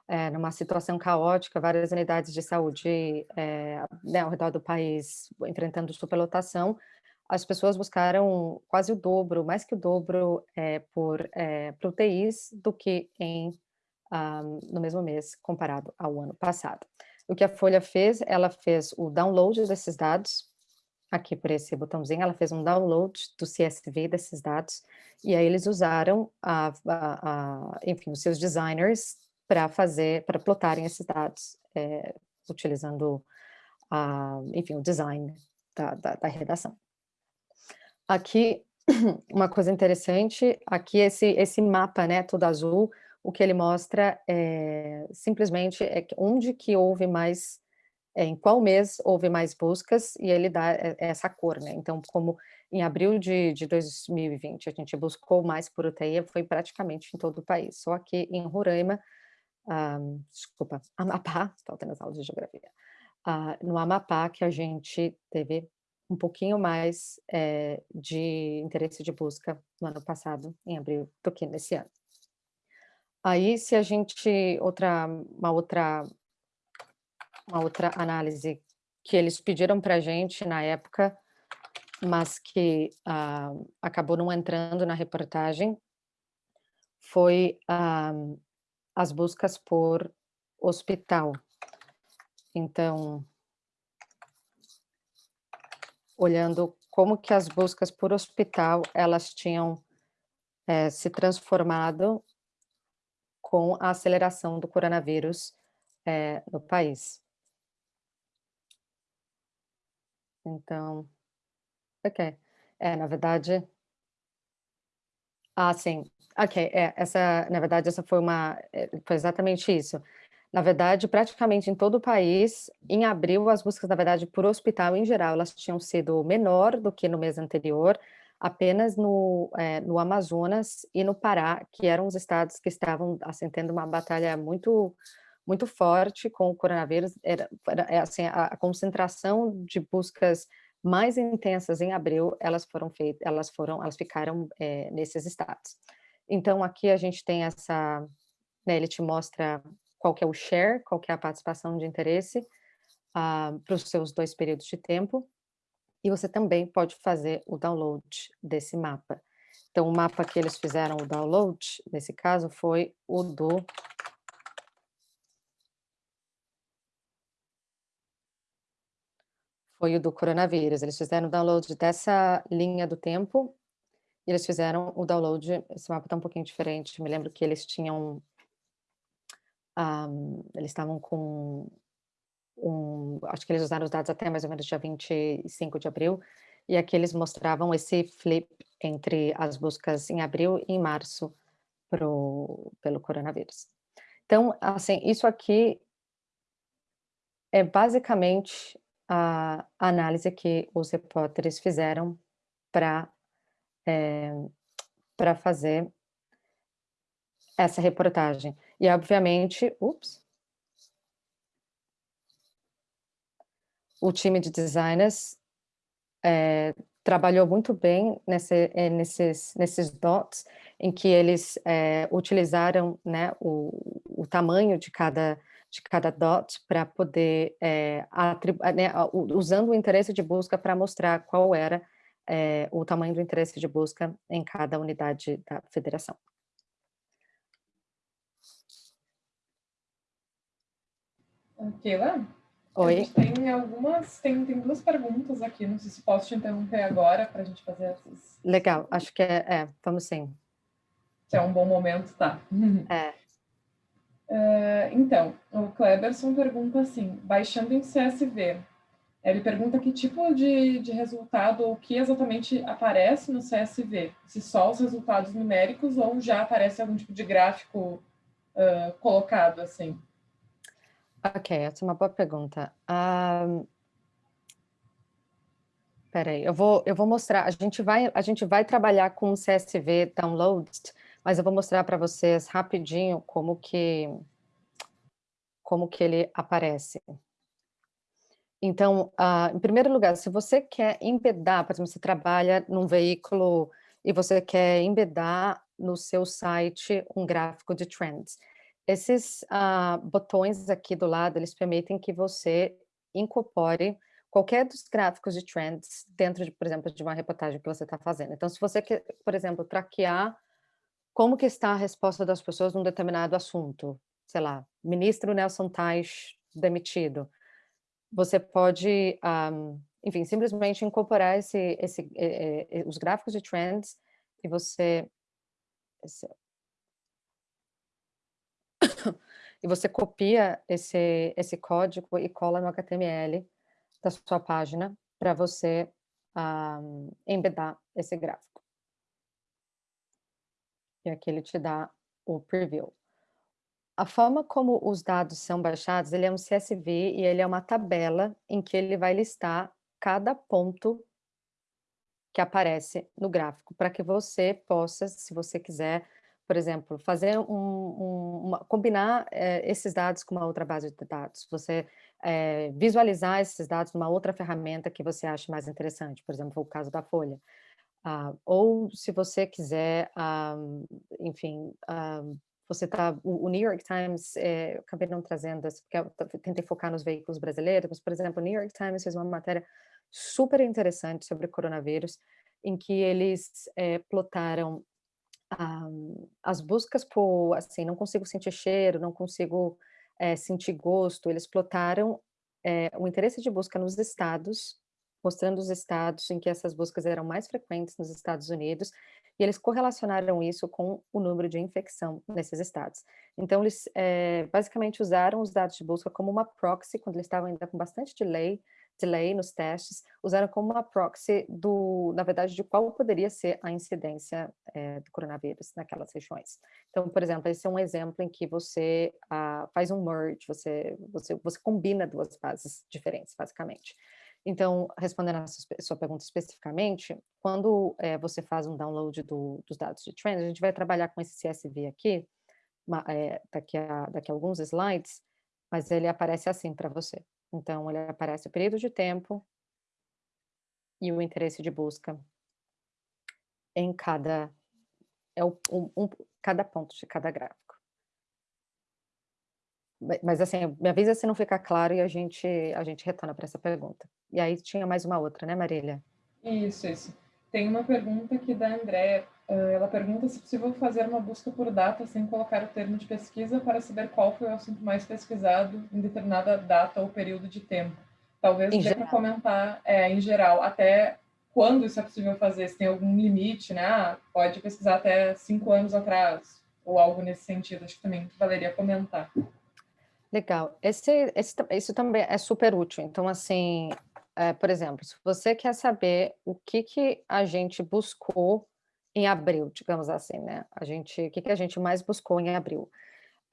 Speaker 3: é, numa situação caótica, várias unidades de saúde é, né, ao redor do país enfrentando superlotação, as pessoas buscaram quase o dobro, mais que o dobro é, por, é, UTIs do que em, um, ah, no mesmo mês comparado ao ano passado. O que a Folha fez, ela fez o download desses dados, aqui por esse botãozinho, ela fez um download do CSV desses dados, e aí eles usaram, a, a, a enfim, os seus designers para fazer, para plotarem esses dados, é, utilizando, a, enfim, o design da, da, da redação. Aqui, uma coisa interessante, aqui esse, esse mapa, né, todo azul, o que ele mostra é simplesmente é onde que houve mais, em qual mês houve mais buscas, e ele dá essa cor, né, então como em abril de, de 2020 a gente buscou mais por UTI, foi praticamente em todo o país, só que em Roraima, ah, desculpa, Amapá, estou tendo as aulas de geografia, ah, no Amapá que a gente teve um pouquinho mais é, de interesse de busca no ano passado, em abril, do que nesse ano. Aí, se a gente, outra, uma outra, uma outra análise que eles pediram para a gente na época, mas que ah, acabou não entrando na reportagem, foi ah, as buscas por hospital. Então, olhando como que as buscas por hospital, elas tinham é, se transformado com a aceleração do coronavírus é, no país. Então, ok. É, na verdade... Ah, sim. Ok, é, essa, na verdade, essa foi uma... Foi exatamente isso. Na verdade, praticamente em todo o país, em abril, as buscas, na verdade, por hospital em geral, elas tinham sido menor do que no mês anterior, apenas no, é, no Amazonas e no Pará, que eram os estados que estavam tendo uma batalha muito muito forte com o coronavírus, era, era é, assim, a, a, concentração de buscas mais intensas em abril, elas foram feitas, elas foram, elas ficaram é, nesses estados. Então aqui a gente tem essa, né, ele te mostra qual que é o share, qual que é a participação de interesse uh, para os seus dois períodos de tempo, e você também pode fazer o download desse mapa. Então, o mapa que eles fizeram o download, nesse caso, foi o do... Foi o do coronavírus. Eles fizeram o download dessa linha do tempo, e eles fizeram o download, esse mapa está um pouquinho diferente, me lembro que eles tinham um, eles estavam com um, acho que eles usaram os dados até mais ou menos dia 25 de abril, e aqui eles mostravam esse flip entre as buscas em abril e em março pro, pelo coronavírus. Então, assim, isso aqui é basicamente a análise que os repórteres fizeram para é, eh, para fazer essa reportagem. E, obviamente, ups, o time de designers é, trabalhou muito bem nesse, é, nesses, nesses dots, em que eles é, utilizaram né, o, o tamanho de cada, de cada dot para poder, é, né, usando o interesse de busca para mostrar qual era é, o tamanho do interesse de busca em cada unidade da federação.
Speaker 1: Keila?
Speaker 3: Oi.
Speaker 1: tem algumas, tem, tem duas perguntas aqui, não sei se posso te interromper agora para a gente fazer essas.
Speaker 3: Legal, acho que é, é, vamos sim.
Speaker 1: Se é um bom momento, tá.
Speaker 3: É.
Speaker 1: Uh, então, o Kleberson pergunta assim, baixando em CSV, ele pergunta que tipo de, de resultado, ou que exatamente aparece no CSV, se só os resultados numéricos ou já aparece algum tipo de gráfico uh, colocado assim.
Speaker 3: Ok, essa é uma boa pergunta. Um, Peraí, eu vou, eu vou mostrar, a gente vai, a gente vai trabalhar com CSV Downloads, mas eu vou mostrar para vocês rapidinho como que, como que ele aparece. Então, uh, em primeiro lugar, se você quer embedar, por exemplo, você trabalha num veículo e você quer embedar no seu site um gráfico de trends. Esses uh, botões aqui do lado, eles permitem que você incorpore qualquer dos gráficos de trends dentro, de, por exemplo, de uma reportagem que você está fazendo. Então, se você quer, por exemplo, traquear como que está a resposta das pessoas num determinado assunto, sei lá, ministro Nelson Teich demitido, você pode, um, enfim, simplesmente incorporar esse, esse, eh, eh, os gráficos de trends e você... Esse, e você copia esse, esse código e cola no HTML da sua página para você um, embedar esse gráfico. E aqui ele te dá o preview. A forma como os dados são baixados, ele é um CSV e ele é uma tabela em que ele vai listar cada ponto que aparece no gráfico, para que você possa, se você quiser, por exemplo, fazer um, um uma, combinar é, esses dados com uma outra base de dados, você é, visualizar esses dados numa outra ferramenta que você acha mais interessante, por exemplo, o caso da Folha. Uh, ou se você quiser, um, ah, enfim, um, ah, você está, o, o, New York Times, é, acabei não trazendo, porque eu tentei focar nos veículos brasileiros, mas, por exemplo, o New York Times fez uma matéria super interessante sobre coronavírus, em que eles é, plotaram um, as buscas por, assim, não consigo sentir cheiro, não consigo é, sentir gosto, eles plotaram o interesse de busca nos estados, mostrando os estados em que essas buscas eram mais frequentes nos Estados Unidos, e eles correlacionaram isso com o número de infecção nesses estados. Então, eles é, basicamente usaram os dados de busca como uma proxy, quando eles estavam ainda com bastante delay, delay nos testes, usaram como uma proxy do, na verdade, de qual poderia ser a incidência é, do coronavírus naquelas regiões. Então, por exemplo, esse é um exemplo em que você ah, faz um merge, você, você, você combina duas bases diferentes, basicamente. Então, respondendo a sua pergunta especificamente, quando é, você faz um download do, dos dados de trend, a gente vai trabalhar com esse CSV aqui, é, daqui, a, daqui a alguns slides, mas ele aparece assim para você. Então, ele aparece o período de tempo e o interesse de busca em cada, é o, um, um, cada ponto de cada gráfico. Mas assim, me avisa se não ficar claro e a gente, a gente retorna para essa pergunta. E aí tinha mais uma outra, né, Marília?
Speaker 1: Isso, isso. Tem uma pergunta aqui da Andréa. Ela pergunta se é possível fazer uma busca por data sem colocar o termo de pesquisa para saber qual foi o assunto mais pesquisado em determinada data ou período de tempo. Talvez dê para comentar é, em geral, até quando isso é possível fazer, se tem algum limite, né? Ah, pode pesquisar até cinco anos atrás, ou algo nesse sentido. Acho que também valeria comentar.
Speaker 3: Legal. Esse, esse, isso também é super útil. Então, assim, é, por exemplo, se você quer saber o que, que a gente buscou em abril, digamos assim, né? A gente, o que, que a gente mais buscou em abril?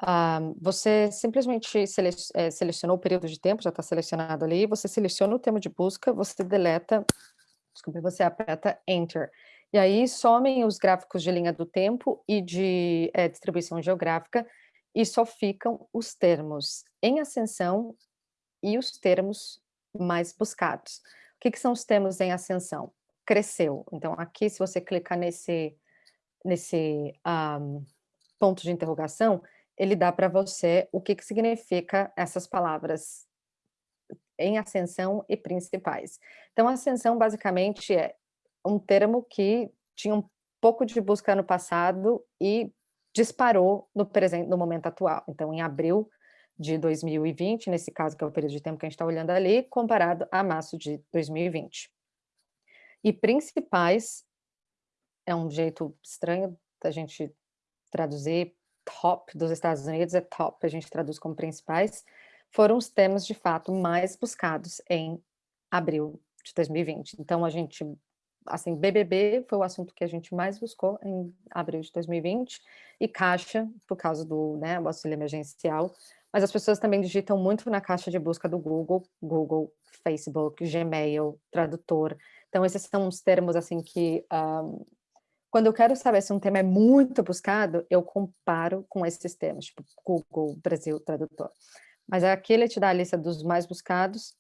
Speaker 3: Um, você simplesmente sele, é, selecionou o período de tempo, já está selecionado ali, você seleciona o termo de busca, você deleta, desculpa, você aperta Enter. E aí somem os gráficos de linha do tempo e de é, distribuição geográfica e só ficam os termos em ascensão e os termos mais buscados. O que, que são os termos em ascensão? Cresceu. Então, aqui, se você clicar nesse, nesse um, ponto de interrogação, ele dá para você o que, que significa essas palavras em ascensão e principais. Então, ascensão, basicamente, é um termo que tinha um pouco de busca no passado e disparou no presente, no momento atual. Então, em abril de 2020, nesse caso que é o período de tempo que a gente está olhando ali, comparado a março de 2020. E principais, é um jeito estranho da gente traduzir top dos Estados Unidos, é top, a gente traduz como principais, foram os temas de fato mais buscados em abril de 2020. Então, a gente assim, BBB foi o assunto que a gente mais buscou em abril de 2020, e caixa, por causa do né, auxílio emergencial, mas as pessoas também digitam muito na caixa de busca do Google, Google, Facebook, Gmail, tradutor, então esses são os termos, assim, que um, Quando eu quero saber se um tema é muito buscado, eu comparo com esses temas, tipo Google Brasil Tradutor. Mas aqui ele te dá a lista dos mais buscados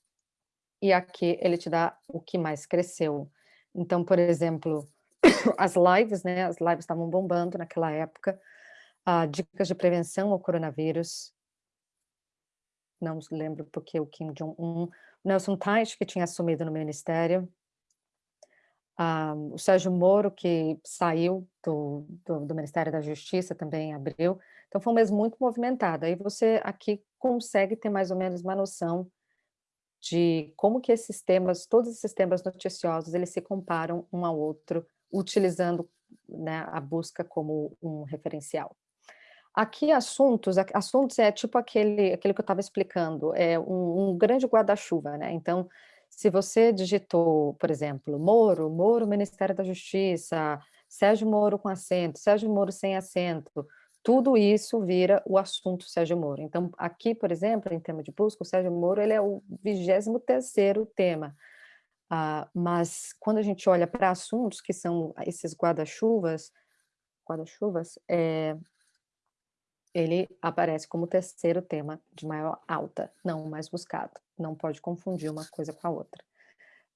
Speaker 3: e aqui ele te dá o que mais cresceu. Então, por exemplo, as lives, né? As lives estavam bombando naquela época. Uh, dicas de prevenção ao coronavírus. Não lembro porque o Kim Jong-un. Nelson Teich, que tinha assumido no ministério o Sérgio Moro, que saiu do, do, do, Ministério da Justiça também abriu. Então foi um mês muito movimentado. Aí você aqui consegue ter mais ou menos uma noção de como que esses temas, todos esses temas noticiosos, eles se comparam um ao outro, utilizando né, a busca como um referencial. Aqui assuntos, assuntos é tipo aquele, aquele que eu estava explicando, é um, um grande guarda-chuva, né? Então, se você digitou, por exemplo, Moro, Moro, Ministério da Justiça, Sérgio Moro com acento, Sérgio Moro sem acento, tudo isso vira o assunto Sérgio Moro. Então, aqui, por exemplo, em tema de busca, o Sérgio Moro ele é o 23º tema. Ah, mas quando a gente olha para assuntos que são esses guarda-chuvas, guarda-chuvas, é, ele aparece como terceiro tema de maior alta, não mais buscado. Não pode confundir uma coisa com a outra.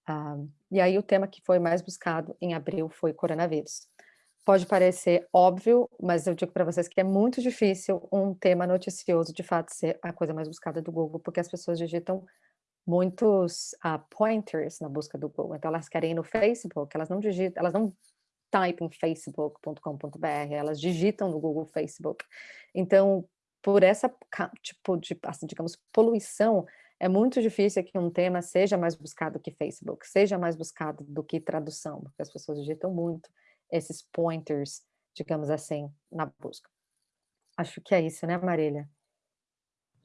Speaker 3: Ah, e aí o tema que foi mais buscado em abril foi coronavírus. Pode parecer óbvio, mas eu digo para vocês que é muito difícil um tema noticioso de fato ser a coisa mais buscada do Google, porque as pessoas digitam muitos uh, pointers na busca do Google. Então elas querem ir no Facebook, elas não digitam, elas não type em facebook.com.br, elas digitam no Google Facebook. Então, por essa tipo de, assim, digamos, poluição, é muito difícil que um tema seja mais buscado que Facebook, seja mais buscado do que tradução, porque as pessoas digitam muito esses pointers, digamos assim, na busca. Acho que é isso, né, Marília?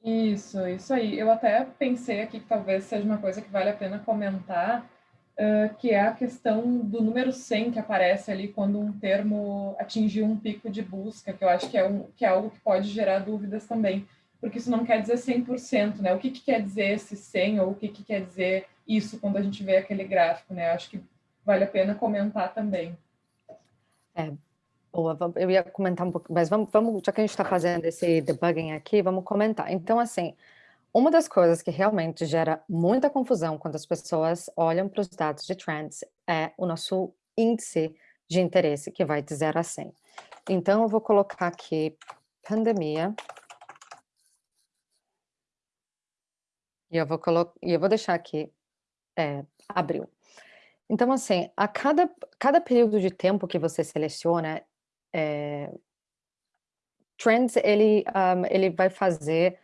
Speaker 1: Isso, isso aí. Eu até pensei aqui que talvez seja uma coisa que vale a pena comentar, uh, que é a questão do número 100 que aparece ali quando um termo atingiu um pico de busca, que eu acho que é, um, que é algo que pode gerar dúvidas também, porque isso não quer dizer 100%, né? O que, que quer dizer esse 100 ou o que, que quer dizer isso quando a gente vê aquele gráfico, né? Eu acho que vale a pena comentar também.
Speaker 3: É, boa, eu ia comentar um pouco, mas vamos, vamos já que a gente está fazendo esse debugging aqui, vamos comentar. Então, assim, uma das coisas que realmente gera muita confusão quando as pessoas olham para os dados de trends é o nosso índice de interesse, que vai de 0 a 100. Então, eu vou colocar aqui pandemia. E eu vou, e eu vou deixar aqui é, abril. Então, assim, a cada, cada período de tempo que você seleciona, é, Trends, ele, um, ele vai fazer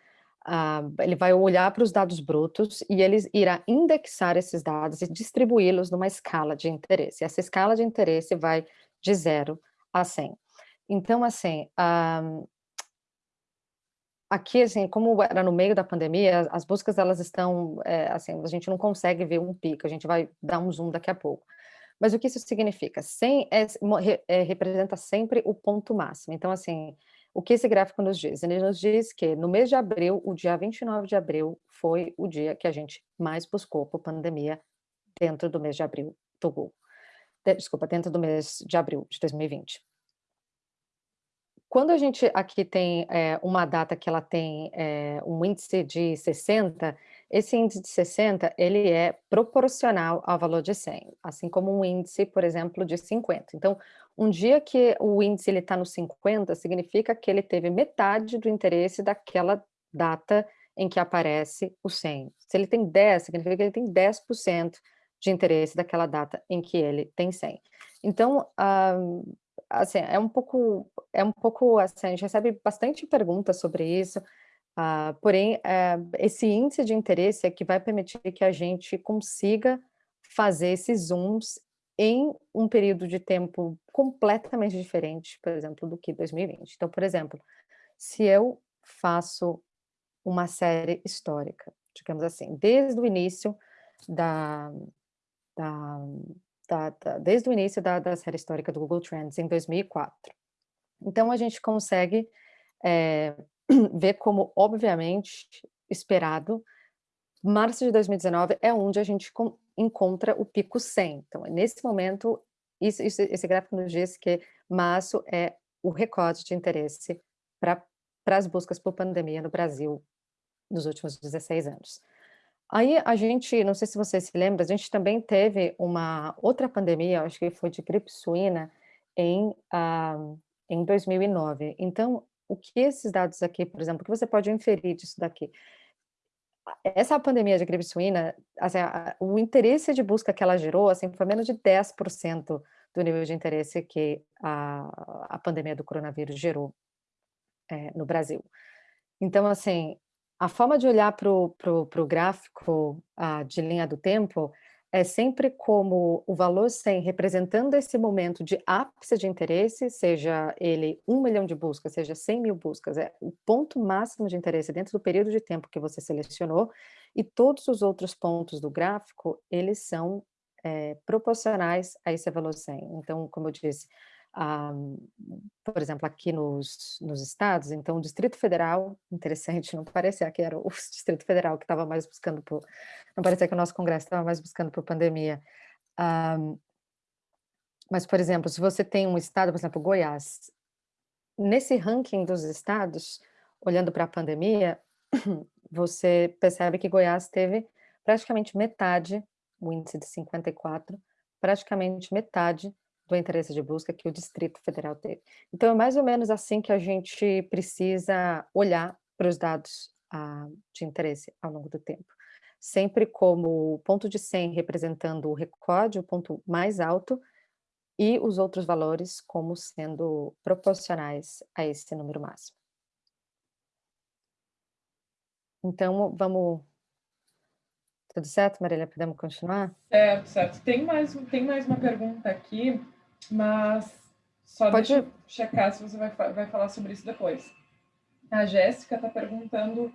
Speaker 3: ele vai olhar para os dados brutos e ele irá indexar esses dados e distribuí-los numa escala de interesse. Essa escala de interesse vai de 0 a 100. Então, assim, um, aqui, assim, como era no meio da pandemia, as buscas, elas estão, é, assim, a gente não consegue ver um pico, a gente vai dar um zoom daqui a pouco. Mas o que isso significa? 100 é, é, representa sempre o ponto máximo. Então, assim, o que esse gráfico nos diz? Ele nos diz que no mês de abril, o dia 29 de abril, foi o dia que a gente mais buscou por pandemia dentro do mês de abril do Google. Desculpa, dentro do mês de abril de 2020. Quando a gente aqui tem é, uma data que ela tem é, um índice de 60, esse índice de 60, ele é proporcional ao valor de 100, assim como um índice, por exemplo, de 50. Então, um dia que o índice está no 50, significa que ele teve metade do interesse daquela data em que aparece o 100. Se ele tem 10, significa que ele tem 10% de interesse daquela data em que ele tem 100. Então, assim, é um pouco, é um pouco, assim, a gente recebe bastante perguntas sobre isso, uh, porém, uh, esse índice de interesse é que vai permitir que a gente consiga fazer esses zooms em um período de tempo completamente diferente, por exemplo, do que 2020. Então, por exemplo, se eu faço uma série histórica, digamos assim, desde o início da, da, da, da desde o início da, da, série histórica do Google Trends em 2004. Então, a gente consegue é, ver como, obviamente, esperado, março de 2019 é onde a gente encontra o pico 100. Então, nesse momento, isso, isso, esse gráfico nos diz que março é o recorde de interesse para as buscas por pandemia no Brasil nos últimos 16 anos. Aí a gente, não sei se você se lembra, a gente também teve uma outra pandemia, acho que foi de gripe suína, em, uh, em 2009. Então, o que esses dados aqui, por exemplo, o que você pode inferir disso daqui? Essa pandemia de gripe suína, assim, o interesse de busca que ela gerou, assim, foi menos de 10% do nível de interesse que a, a pandemia do coronavírus gerou é, no Brasil. Então, assim, a forma de olhar para o gráfico ah, de linha do tempo é sempre como o valor 100 representando esse momento de ápice de interesse, seja ele um milhão de buscas, seja 100 mil buscas, é o ponto máximo de interesse dentro do período de tempo que você selecionou, e todos os outros pontos do gráfico, eles são é, proporcionais a esse valor 100. Então, como eu disse, ah, por exemplo, aqui nos, nos estados, então o Distrito Federal, interessante, não parecia que era o Distrito Federal que estava mais buscando por, não parecia que o nosso Congresso estava mais buscando por pandemia. Ah, mas, por exemplo, se você tem um estado, por exemplo, Goiás, nesse ranking dos estados, olhando para a pandemia, você percebe que Goiás teve praticamente metade, o índice de 54, praticamente metade do interesse de busca que o Distrito Federal teve. Então, é mais ou menos assim que a gente precisa olhar para os dados ah, de interesse ao longo do tempo. Sempre como ponto de 100 representando o recorde, o ponto mais alto, e os outros valores como sendo proporcionais a esse número máximo. Então, vamos... Tudo certo, Marília? Podemos continuar?
Speaker 1: Certo, certo. Tem mais, tem mais uma pergunta aqui mas só Pode... deixa eu checar se você vai, vai falar sobre isso depois. A Jéssica está perguntando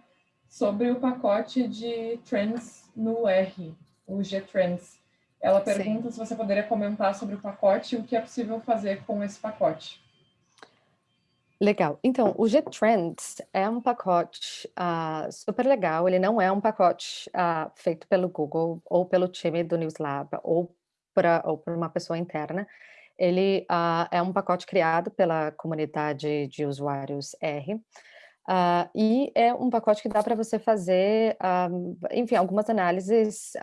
Speaker 1: sobre o pacote de trends no R, o G-Trends. Ela pergunta Sim. se você poderia comentar sobre o pacote e o que é possível fazer com esse pacote.
Speaker 3: Legal. Então, o G-Trends é um pacote uh, super legal. Ele não é um pacote uh, feito pelo Google ou pelo time do NewsLab ou, pra, ou por uma pessoa interna ele uh, é um pacote criado pela comunidade de usuários R, uh, e é um pacote que dá para você fazer, uh, enfim, algumas análises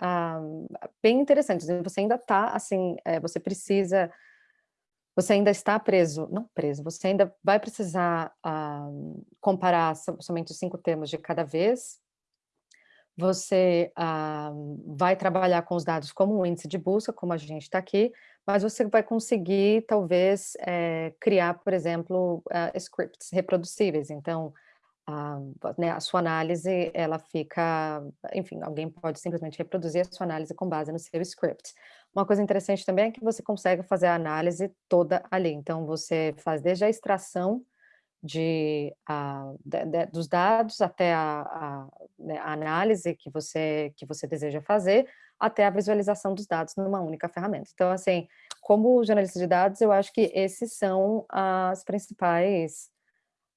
Speaker 3: bem interessantes. Você ainda está, assim, é, você precisa, você ainda está preso, não preso, você ainda vai precisar comparar somente os cinco termos de cada vez, você vai trabalhar com os dados como um índice de busca, como a gente está aqui, mas você vai conseguir, talvez, é, criar, por exemplo, uh, scripts reproducíveis. Então, uh, né, a sua análise, ela fica, enfim, alguém pode simplesmente reproduzir a sua análise com base no seu script. Uma coisa interessante também é que você consegue fazer a análise toda ali. Então, você faz desde a extração de, uh, de, de, dos dados até a, a, né, a, análise que você, que você deseja fazer, até a visualização dos dados numa única ferramenta. Então, assim, como jornalista de dados, eu acho que esses são as principais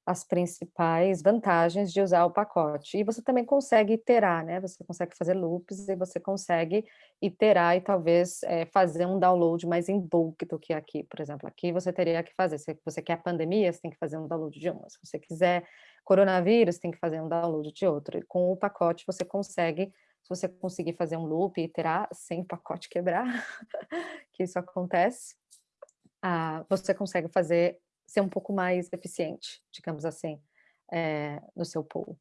Speaker 3: as principais vantagens de usar o pacote. E você também consegue iterar, né? Você consegue fazer loops e você consegue iterar e talvez é, fazer um download mais em bulk do que aqui. Por exemplo, aqui você teria que fazer, se você quer pandemia, você tem que fazer um download de uma. Se você quiser coronavírus, tem que fazer um download de outro. E com o pacote você consegue se você conseguir fazer um loop e iterar sem o pacote quebrar, que isso acontece, ah, você consegue fazer, ser um pouco mais eficiente, digamos assim, é, no seu pool.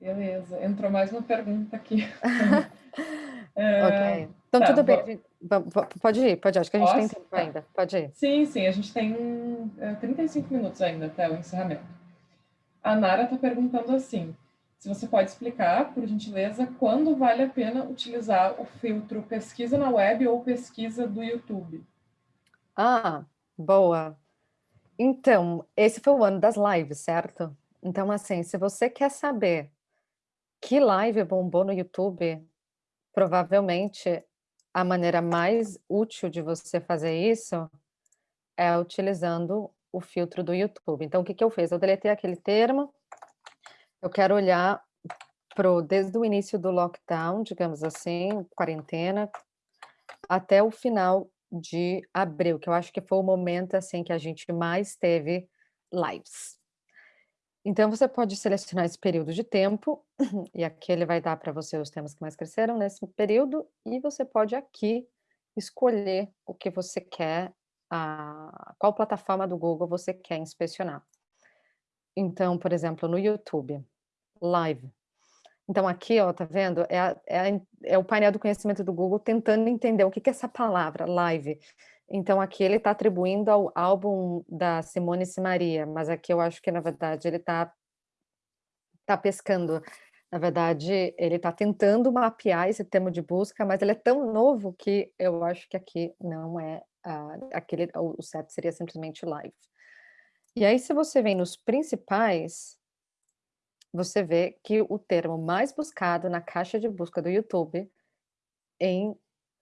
Speaker 1: Beleza, entrou mais uma pergunta aqui.
Speaker 3: é, ok, então tá, tudo bem, pode ir, pode ir, acho que a gente Posso? tem tempo ainda, pode ir.
Speaker 1: Sim, sim, a gente tem 35 é, minutos ainda até o encerramento. A Nara está perguntando assim, se você pode explicar, por gentileza, quando vale a pena utilizar o filtro pesquisa na web ou pesquisa do YouTube?
Speaker 3: Ah, boa. Então, esse foi o ano das lives, certo? Então, assim, se você quer saber que live bombou no YouTube, provavelmente a maneira mais útil de você fazer isso é utilizando o filtro do YouTube. Então, o que, que eu fiz? Eu deletei aquele termo, eu quero olhar pro, desde o início do lockdown, digamos assim, quarentena, até o final de abril, que eu acho que foi o momento assim que a gente mais teve lives. Então você pode selecionar esse período de tempo, e aqui ele vai dar para você os temas que mais cresceram nesse período, e você pode aqui escolher o que você quer, a, qual plataforma do Google você quer inspecionar. Então, por exemplo, no YouTube, live. Então aqui, ó, tá vendo? É, é, é o painel do conhecimento do Google tentando entender o que, que é essa palavra, live. Então aqui ele está atribuindo ao álbum da Simone Simaria, mas aqui eu acho que na verdade ele está tá pescando. Na verdade, ele está tentando mapear esse termo de busca, mas ele é tão novo que eu acho que aqui não é uh, aquele, o certo seria simplesmente live. E aí, se você vem nos principais, você vê que o termo mais buscado na caixa de busca do YouTube em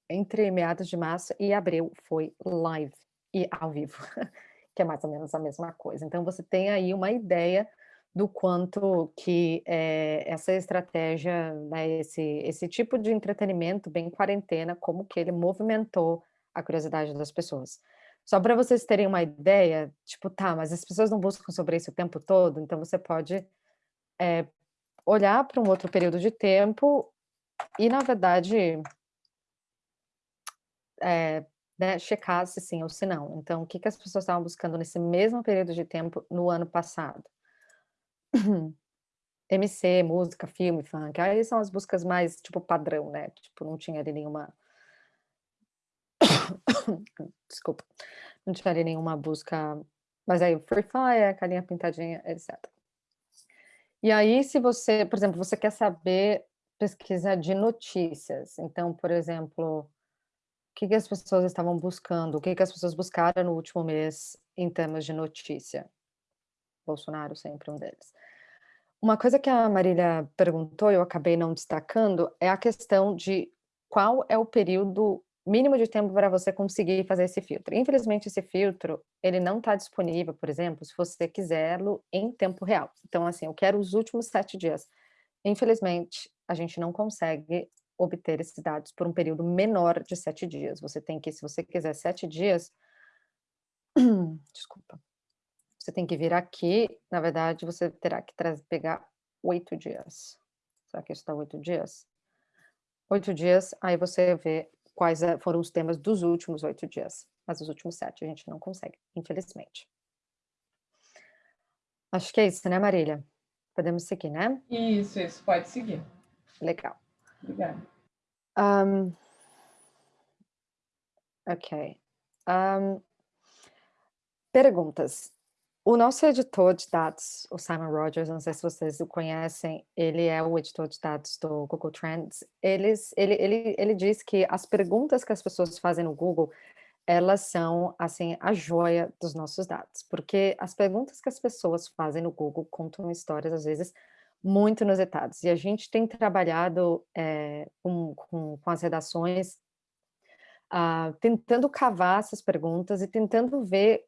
Speaker 3: entre meados de março e abril foi live e ao vivo, que é mais ou menos a mesma coisa. Então você tem aí uma ideia do quanto que é, essa estratégia, né, esse, esse tipo de entretenimento bem quarentena, como que ele movimentou a curiosidade das pessoas. Só para vocês terem uma ideia, tipo, tá, mas as pessoas não buscam sobre isso o tempo todo, então você pode é, olhar para um outro período de tempo e, na verdade, é, né, checar se sim ou se não. Então, o que, que as pessoas estavam buscando nesse mesmo período de tempo no ano passado? MC, música, filme, funk, aí são as buscas mais, tipo, padrão, né? Tipo, não tinha ali nenhuma... Desculpa. Não tinha ali nenhuma busca... Mas aí, Free Fire, carinha pintadinha, etc. E aí, se você, por exemplo, você quer saber pesquisa de notícias, então, por exemplo, o que, que as pessoas estavam buscando? O que, que as pessoas buscaram no último mês em termos de notícia? Bolsonaro sempre um deles. Uma coisa que a Marília perguntou, eu acabei não destacando, é a questão de qual é o período mínimo de tempo para você conseguir fazer esse filtro. Infelizmente, esse filtro, ele não está disponível, por exemplo, se você quiserlo em tempo real. Então, assim, eu quero os últimos sete dias. Infelizmente, a gente não consegue obter esses dados por um período menor de sete dias. Você tem que, se você quiser sete dias, desculpa, você tem que vir aqui, na verdade, você terá que pegar oito dias. Será que isso está oito dias? Oito dias, aí você vê quais eh, foram os temas dos últimos oito dias. Mas os últimos sete a gente não consegue, infelizmente. Acho que é isso, né, Marília? Podemos seguir, né?
Speaker 1: Isso, isso, pode seguir.
Speaker 3: Legal.
Speaker 1: Obrigada.
Speaker 3: Um, ok. Um, perguntas. O nosso editor de dados, o Simon Rogers, não sei se vocês o conhecem, ele é o editor de dados do Google Trends. Eles, ele, ele, ele diz que as perguntas que as pessoas fazem no Google, elas são, assim, a joia dos nossos dados, porque as perguntas que as pessoas fazem no Google contam histórias, às vezes, muito inusitados. E a gente tem trabalhado é, com, com, com, as redações, uh, tentando cavar essas perguntas e tentando ver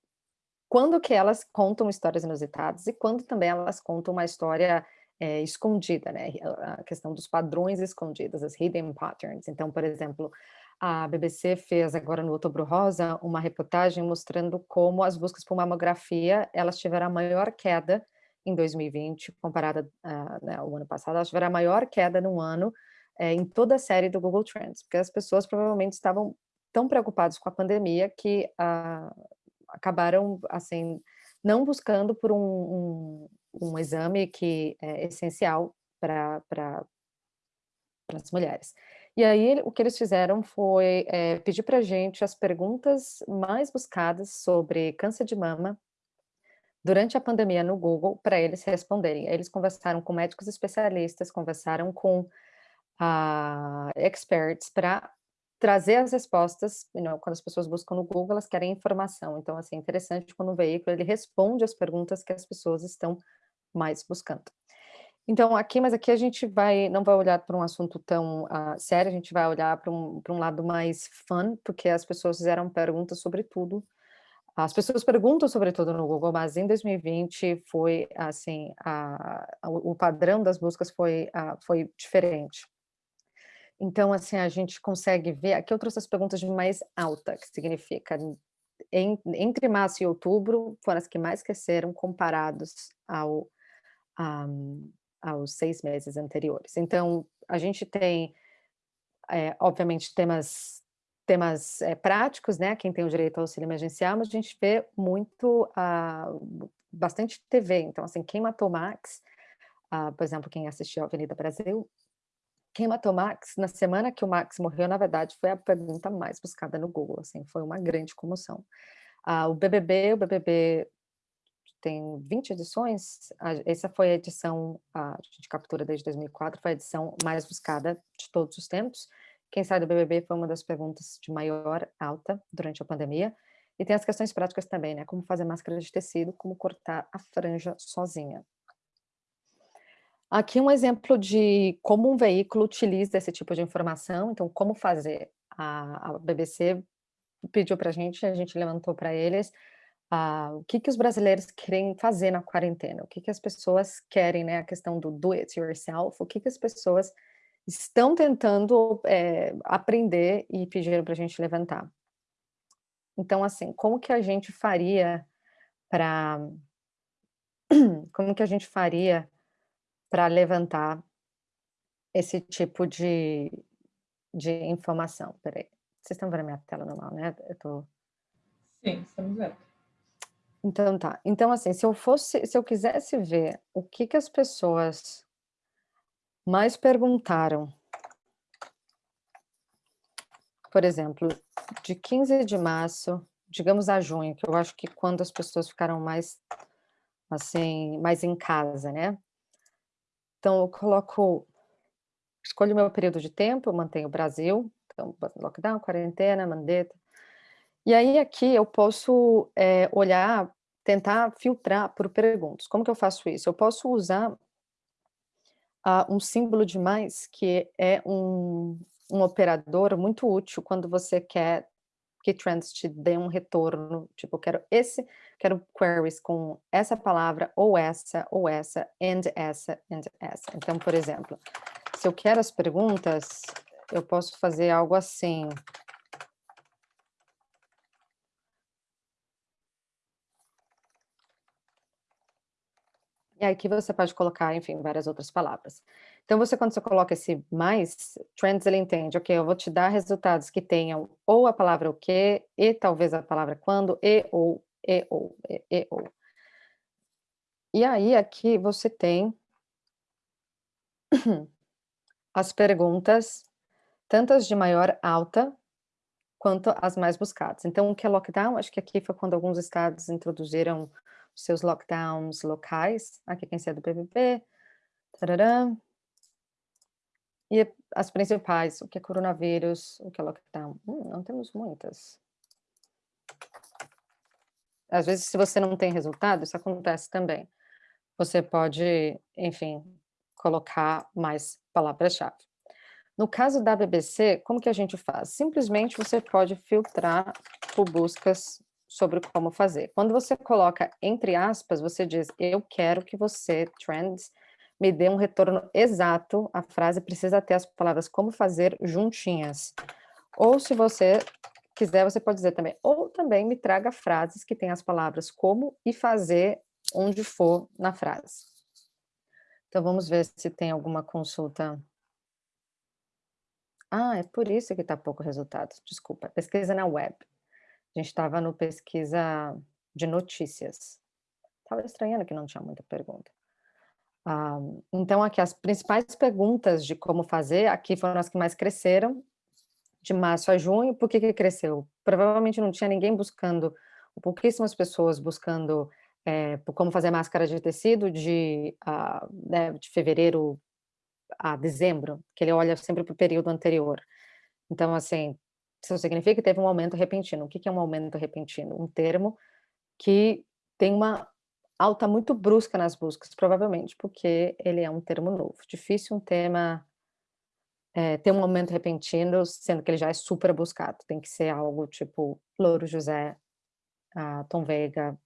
Speaker 3: quando que elas contam histórias inusitadas e quando também elas contam uma história é, escondida, né? A questão dos padrões escondidos, as hidden patterns. Então, por exemplo, a BBC fez agora no Outubro Rosa uma reportagem mostrando como as buscas por mamografia, elas tiveram a maior queda em 2020, comparada uh, né, ao ano passado, elas tiveram a maior queda no ano é, em toda a série do Google Trends, porque as pessoas provavelmente estavam tão preocupadas com a pandemia que uh, acabaram, assim, não buscando por um, um, um exame que é essencial para as mulheres. E aí, o que eles fizeram foi é, pedir para a gente as perguntas mais buscadas sobre câncer de mama durante a pandemia no Google para eles responderem. Eles conversaram com médicos especialistas, conversaram com uh, experts para trazer as respostas, quando as pessoas buscam no Google, elas querem informação. Então, assim, é interessante quando um veículo ele responde as perguntas que as pessoas estão mais buscando. Então, aqui, mas aqui a gente vai, não vai olhar para um assunto tão uh, sério, a gente vai olhar para um, um lado mais fun, porque as pessoas fizeram perguntas sobre tudo, as pessoas perguntam sobre tudo no Google, mas em 2020 foi assim, a, a, o padrão das buscas foi, a, foi diferente. Então, assim, a gente consegue ver, aqui eu trouxe as perguntas de mais alta, que significa, em, entre março e outubro, foram as que mais cresceram comparados ao, um, aos seis meses anteriores. Então, a gente tem, é, obviamente, temas temas é, práticos, né? Quem tem o direito ao auxílio emergencial, mas a gente vê muito, uh, bastante TV. Então, assim, quem matou Max, uh, por exemplo, quem assistiu a Avenida Brasil, quem matou Max, na semana que o Max morreu, na verdade, foi a pergunta mais buscada no Google, assim, foi uma grande comoção. Ah, o BBB, o BBB tem 20 edições, essa foi a edição a de captura desde 2004, foi a edição mais buscada de todos os tempos. Quem sai do BBB foi uma das perguntas de maior alta durante a pandemia. E tem as questões práticas também, né? Como fazer máscara de tecido, como cortar a franja sozinha. Aqui um exemplo de como um veículo utiliza esse tipo de informação, então como fazer. A, a BBC pediu para a gente, a gente levantou para eles uh, o que, que os brasileiros querem fazer na quarentena, o que, que as pessoas querem, né, a questão do do it yourself, o que, que as pessoas estão tentando é, aprender e pediram para a gente levantar. Então, assim, como que a gente faria para... Como que a gente faria para levantar esse tipo de, de informação. Peraí, vocês estão vendo a minha tela normal, né?
Speaker 1: Eu tô... Sim, estamos vendo.
Speaker 3: Então tá. Então assim, se eu fosse, se eu quisesse ver o que que as pessoas mais perguntaram, por exemplo, de 15 de março, digamos a junho, que eu acho que quando as pessoas ficaram mais assim, mais em casa, né? Então, eu coloco, escolho meu período de tempo, eu mantenho o Brasil, então, lockdown, quarentena, mandeta. E aí, aqui, eu posso é, olhar, tentar filtrar por perguntas. Como que eu faço isso? Eu posso usar uh, um símbolo de mais, que é um, um operador muito útil quando você quer que trends te dê um retorno, tipo, quero esse, quero queries com essa palavra, ou essa, ou essa, and essa, and essa. Então, por exemplo, se eu quero as perguntas, eu posso fazer algo assim. E aqui você pode colocar, enfim, várias outras palavras. Então, você, quando você coloca esse mais, Trends, ele entende, ok, eu vou te dar resultados que tenham ou a palavra o que, e talvez a palavra quando, e ou, e ou, e, e ou. E aí, aqui você tem as perguntas, tantas de maior alta, quanto as mais buscadas. Então, o que é lockdown? Acho que aqui foi quando alguns estados introduziram seus lockdowns locais. Aqui quem é do PVP. Tarará. E as principais, o que é coronavírus, o que é lockdown? Hum, não temos muitas. Às vezes, se você não tem resultado, isso acontece também. Você pode, enfim, colocar mais palavras-chave. No caso da BBC, como que a gente faz? Simplesmente você pode filtrar por buscas sobre como fazer. Quando você coloca entre aspas, você diz, eu quero que você, Trends, me dê um retorno exato, a frase precisa ter as palavras como fazer juntinhas. Ou se você quiser, você pode dizer também, ou também me traga frases que têm as palavras como e fazer onde for na frase. Então vamos ver se tem alguma consulta. Ah, é por isso que está pouco resultado, desculpa, pesquisa na web. A gente estava no pesquisa de notícias. Estava estranhando que não tinha muita pergunta. Ah, então, aqui as principais perguntas de como fazer, aqui foram as que mais cresceram, de março a junho. Por que, que cresceu? Provavelmente não tinha ninguém buscando, pouquíssimas pessoas buscando é, como fazer máscara de tecido de, uh, né, de fevereiro a dezembro, que ele olha sempre para o período anterior. Então, assim, isso significa que teve um aumento repentino. O que é um aumento repentino? Um termo que tem uma alta muito brusca nas buscas, provavelmente porque ele é um termo novo. Difícil um tema é, ter um aumento repentino, sendo que ele já é super buscado. Tem que ser algo tipo Louro José, Tom Veiga,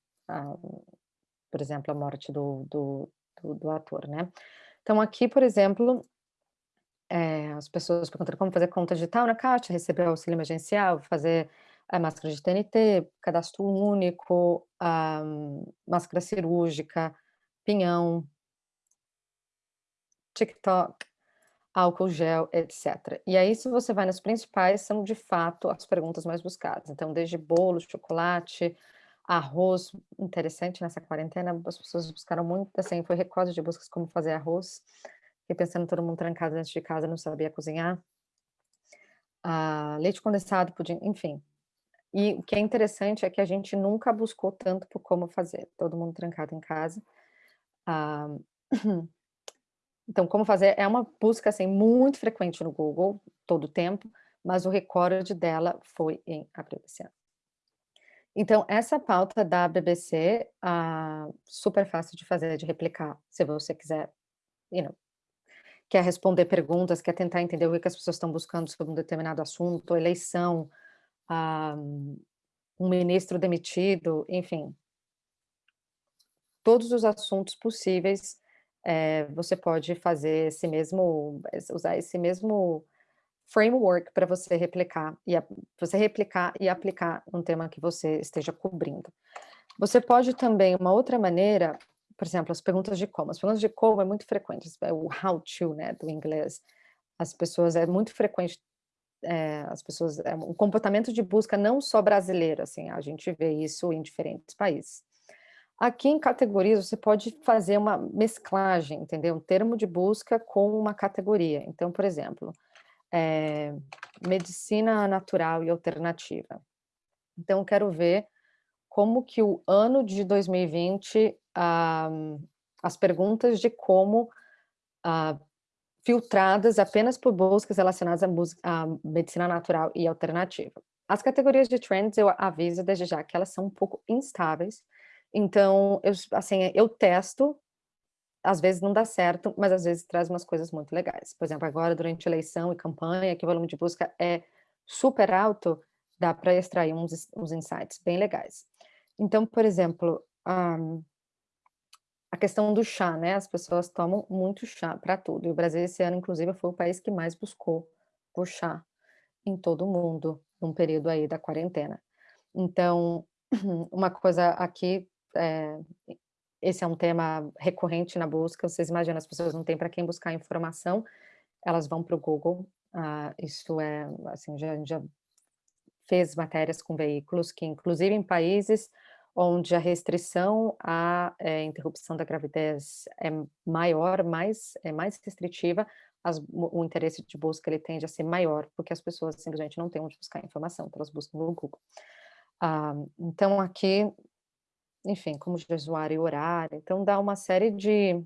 Speaker 3: por exemplo, a morte do, do, do, do, ator, né? Então aqui, por exemplo, é, as pessoas perguntando como fazer conta digital na Caixa, receber auxílio emergencial, fazer a máscara de TNT, cadastro único, a máscara cirúrgica, pinhão, TikTok, álcool gel, etc. E aí, se você vai nas principais, são de fato as perguntas mais buscadas. Então, desde bolo, chocolate, arroz, interessante nessa quarentena, as pessoas buscaram muito, assim, foi recorde de buscas como fazer arroz. Fiquei pensando todo mundo trancado dentro de casa, não sabia cozinhar. Ah, leite condensado, pudim, enfim. E o que é interessante é que a gente nunca buscou tanto por como fazer, todo mundo trancado em casa. Ah, Então, como fazer é uma busca assim muito frequente no Google, todo o tempo, mas o recorde dela foi em abril desse ano. Então, essa pauta da BBC, ah, super fácil de fazer, de replicar, se você quiser, you know, quer responder perguntas, quer tentar entender o que as pessoas estão buscando sobre um determinado assunto, eleição, um ministro demitido, enfim. Todos os assuntos possíveis é, você pode fazer esse mesmo, usar esse mesmo framework para você replicar e você replicar e aplicar um tema que você esteja cobrindo. Você pode também, uma outra maneira, por exemplo, as perguntas de como. As perguntas de como é muito frequente, é o how to, né, do inglês. As pessoas, é muito frequente, é, as pessoas, é um comportamento de busca não só brasileiro, assim, a gente vê isso em diferentes países. Aqui em categorias você pode fazer uma mesclagem, entendeu? Um termo de busca com uma categoria. Então, por exemplo, é, medicina natural e alternativa. Então, quero ver como que o ano de 2020, ah, as perguntas de como ah, filtradas apenas por buscas relacionadas à, à medicina natural e alternativa. As categorias de trends, eu aviso desde já que elas são um pouco instáveis, então, eu, assim, eu testo, às vezes não dá certo, mas às vezes traz umas coisas muito legais. Por exemplo, agora durante eleição e campanha, que o volume de busca é super alto, dá para extrair uns, uns insights bem legais. Então, por exemplo, um, questão do chá, né? As pessoas tomam muito chá para tudo. E o Brasil esse ano, inclusive, foi o país que mais buscou por chá em todo o mundo, num período aí da quarentena. Então, uma coisa aqui é, esse é um tema recorrente na busca, vocês imaginam, as pessoas não têm para quem buscar informação, elas vão para o Google, uh, isso é, assim, já, já fez matérias com veículos que, inclusive em países onde a restrição à é, interrupção da gravidez é maior, mais, é mais restritiva, as, o interesse de busca ele tende a ser maior, porque as pessoas simplesmente não têm onde buscar informação, então elas buscam no Google. Ah, então aqui enfim, como jejuar e orar, então dá uma série de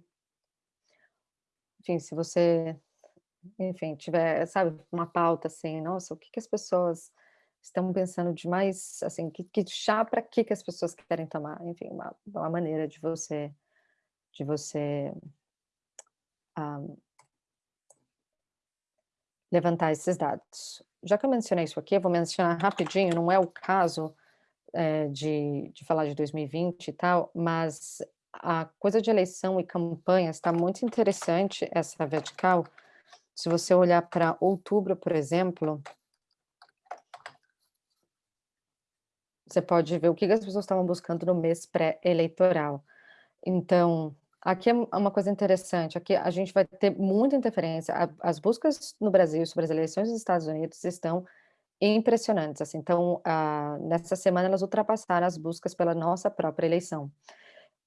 Speaker 3: enfim, se você, enfim, tiver, sabe, uma pauta assim, nossa, o que que as pessoas estão pensando de mais, assim, que, que chá para que que as pessoas querem tomar, enfim, uma, uma maneira de você, de você um, levantar esses dados. Já que eu mencionei isso aqui, eu vou mencionar rapidinho, não é o caso, é, de, de falar de 2020 e tal, mas a coisa de eleição e campanha está muito interessante, essa vertical. Se você olhar para outubro, por exemplo, você pode ver o que as pessoas estavam buscando no mês pré-eleitoral. Então, aqui é uma coisa interessante, aqui a gente vai ter muita interferência. As buscas no Brasil sobre as eleições dos Estados Unidos estão impressionantes, assim, então, ah, nessa semana elas ultrapassaram as buscas pela nossa própria eleição.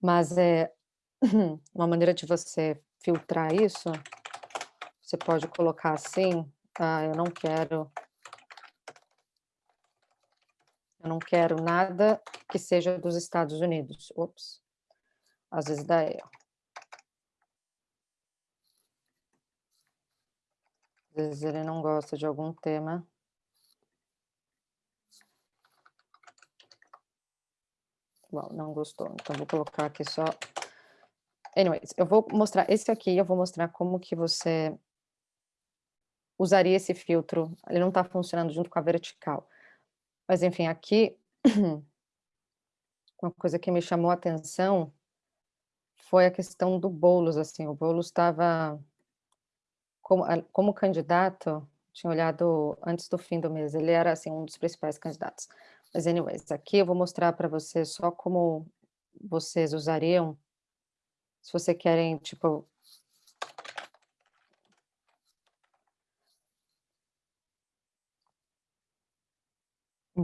Speaker 3: Mas é uma maneira de você filtrar isso, você pode colocar assim, ah, eu não quero eu não quero nada que seja dos Estados Unidos. Ops, às vezes dá erro. Às vezes ele não gosta de algum tema. Bom, não gostou, então vou colocar aqui só... Anyways, eu vou mostrar, esse aqui eu vou mostrar como que você usaria esse filtro, ele não está funcionando junto com a vertical. Mas enfim, aqui, uma coisa que me chamou a atenção foi a questão do Boulos, assim, o Boulos estava como, como candidato, tinha olhado antes do fim do mês, ele era assim um dos principais candidatos. Mas anyways, aqui eu vou mostrar para vocês só como vocês usariam, se você querem, tipo,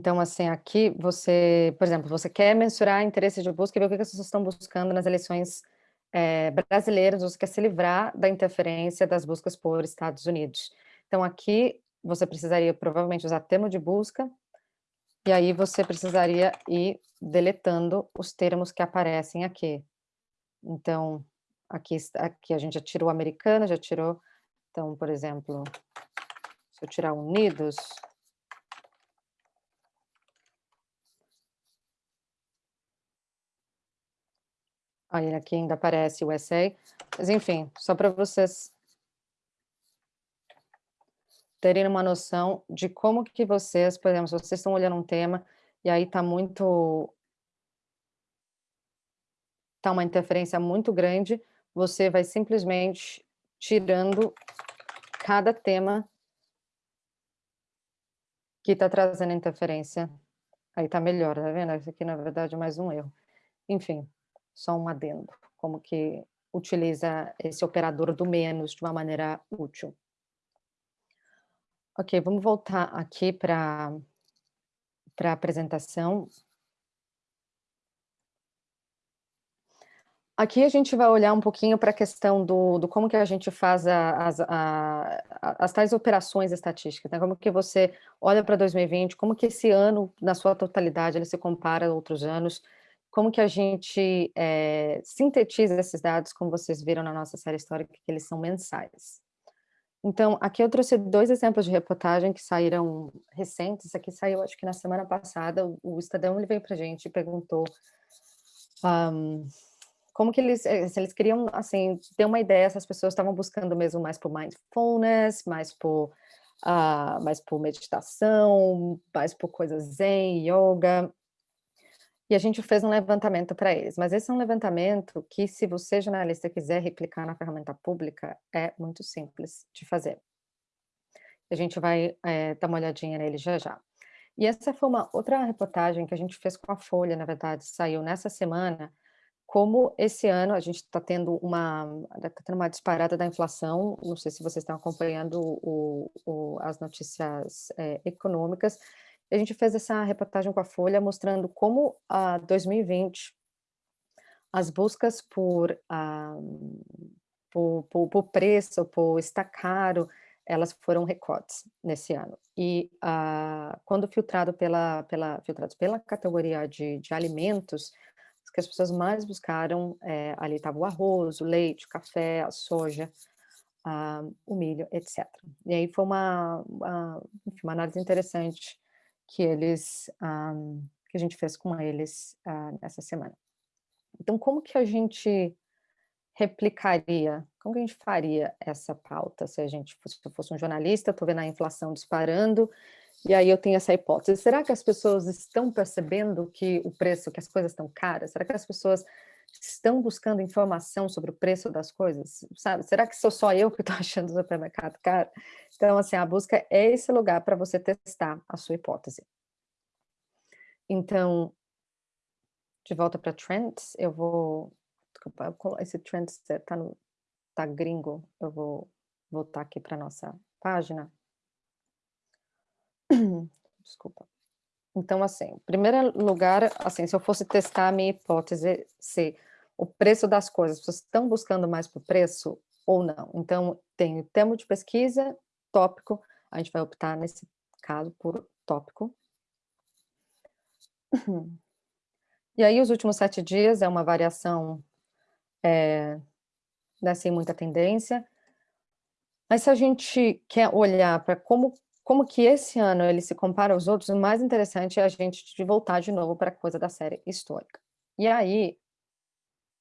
Speaker 3: Então, assim, aqui você, por exemplo, você quer mensurar interesse de busca e ver o que as pessoas estão buscando nas eleições é, brasileiras, você quer se livrar da interferência das buscas por Estados Unidos. Então, aqui você precisaria provavelmente usar termo de busca, e aí você precisaria ir deletando os termos que aparecem aqui. Então, aqui, aqui a gente já tirou americana, já tirou, então, por exemplo, se eu tirar unidos, Aí aqui ainda aparece o essay. Mas enfim, só para vocês terem uma noção de como que vocês, por exemplo, se vocês estão olhando um tema e aí está muito... Está uma interferência muito grande, você vai simplesmente tirando cada tema que está trazendo interferência. Aí está melhor, tá vendo? Isso aqui, na verdade, é mais um erro. Enfim, só um adendo, como que utiliza esse operador do menos de uma maneira útil. Ok, vamos voltar aqui para a apresentação. Aqui a gente vai olhar um pouquinho para a questão do, do, como que a gente faz a, as, a, as tais operações estatísticas, né? como que você olha para 2020, como que esse ano, na sua totalidade, ele se compara a outros anos, como que a gente é, sintetiza esses dados, como vocês viram na nossa série histórica, que eles são mensais. Então, aqui eu trouxe dois exemplos de reportagem que saíram recentes, aqui saiu acho que na semana passada, o Estadão ele veio para a gente e perguntou um, como que eles, eh, se eles queriam, assim, ter uma ideia se as pessoas estavam buscando mesmo mais por mindfulness, mais por, uh, mais por meditação, mais por coisas zen, yoga, e a gente fez um levantamento para eles, mas esse é um levantamento que, se você, jornalista, quiser replicar na ferramenta pública, é muito simples de fazer. A gente vai é, dar uma olhadinha nele já já. E essa foi uma outra reportagem que a gente fez com a Folha, na verdade, saiu nessa semana, como esse ano a gente está tendo uma, tá tendo uma disparada da inflação, não sei se vocês estão acompanhando o, o, as notícias é, econômicas, a gente fez essa reportagem com a Folha mostrando como a 2020 as buscas por, uh, por, por, por, preço, por estar caro, elas foram recortes nesse ano. E uh, quando filtrado pela, pela, filtrados pela categoria de, de alimentos, que as pessoas mais buscaram, é, ali estava o arroz, o leite, o café, a soja, uh, o milho, etc. E aí foi uma, uma, enfim, uma análise interessante que eles, um, que a gente fez com eles uh, semana. Então, como que a gente replicaria, como que a gente faria essa pauta se a gente fosse, se fosse um jornalista, estou vendo a inflação disparando, e aí eu tenho essa hipótese, será que as pessoas estão percebendo que o preço, que as coisas estão caras? Será que as pessoas estão buscando informação sobre o preço das coisas, sabe? Será que sou só eu que estou achando o supermercado caro? Então, assim, a busca é esse lugar para você testar a sua hipótese. Então, de volta para trends, eu vou... Desculpa, esse trends está no tá gringo, eu vou voltar aqui para nossa página. Desculpa. Então, assim, em primeiro lugar, assim, se eu fosse testar a minha hipótese, se o preço das coisas, vocês estão buscando mais por preço ou não. Então, tem o termo de pesquisa, tópico, a gente vai optar nesse caso por tópico. E aí, os últimos sete dias é uma variação é, né, sem muita tendência. Mas se a gente quer olhar para como como que esse ano ele se compara aos outros, o mais interessante é a gente voltar de novo para a coisa da série histórica. E aí,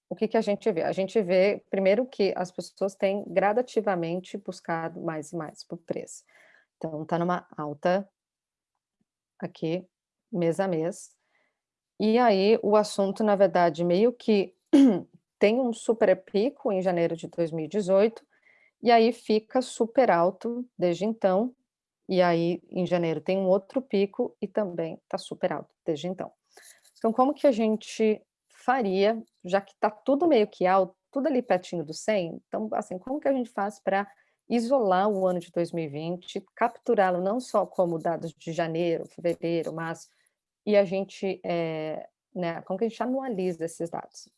Speaker 3: o que, que a gente vê? A gente vê, primeiro, que as pessoas têm gradativamente buscado mais e mais por preço. Então, está numa alta aqui, mês a mês. E aí, o assunto, na verdade, meio que tem um super pico em janeiro de 2018, e aí fica super alto desde então, e aí em janeiro tem um outro pico e também está super alto desde então. Então como que a gente faria, já que está tudo meio que alto, tudo ali pertinho do 100, então assim, como que a gente faz para isolar o ano de 2020, capturá-lo não só como dados de janeiro, fevereiro, março, e a gente, é, né, como que a gente anualiza esses dados?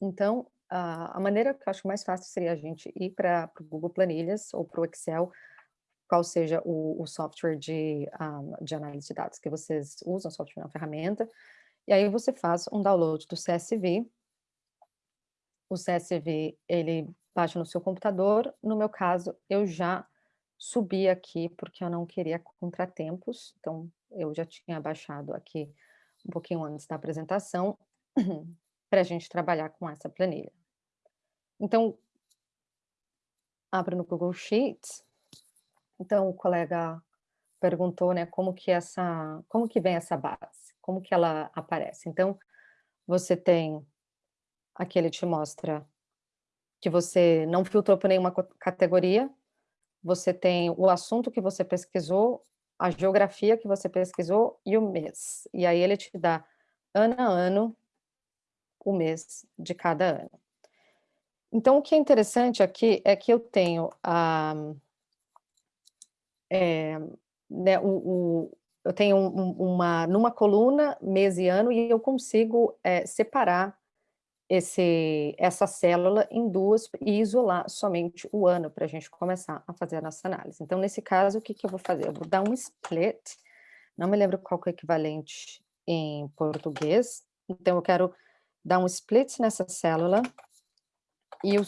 Speaker 3: Então, a, a maneira que eu acho mais fácil seria a gente ir para o Google Planilhas ou para o Excel, qual seja o, o software de, um, de análise de dados que vocês usam, software é uma ferramenta, e aí você faz um download do CSV, o CSV, ele baixa no seu computador. No meu caso, eu já subi aqui porque eu não queria contratempos, então eu já tinha baixado aqui um pouquinho antes da apresentação para a gente trabalhar com essa planilha. Então, abro no Google Sheets. Então, o colega perguntou, né, como que essa, como que vem essa base, como que ela aparece. Então, você tem, aqui ele te mostra que você não filtrou por nenhuma categoria, você tem o assunto que você pesquisou, a geografia que você pesquisou e o mês. E aí ele te dá ano a ano o mês de cada ano. Então, o que é interessante aqui é que eu tenho a, é, né, o, o, eu tenho um, uma, numa coluna, mês e ano, e eu consigo é, separar esse, essa célula em duas e isolar somente o ano para a gente começar a fazer a nossa análise. Então, nesse caso, o que, que eu vou fazer? Eu vou dar um split, não me lembro qual é o equivalente em português, então eu quero dar um split nessa célula, e o,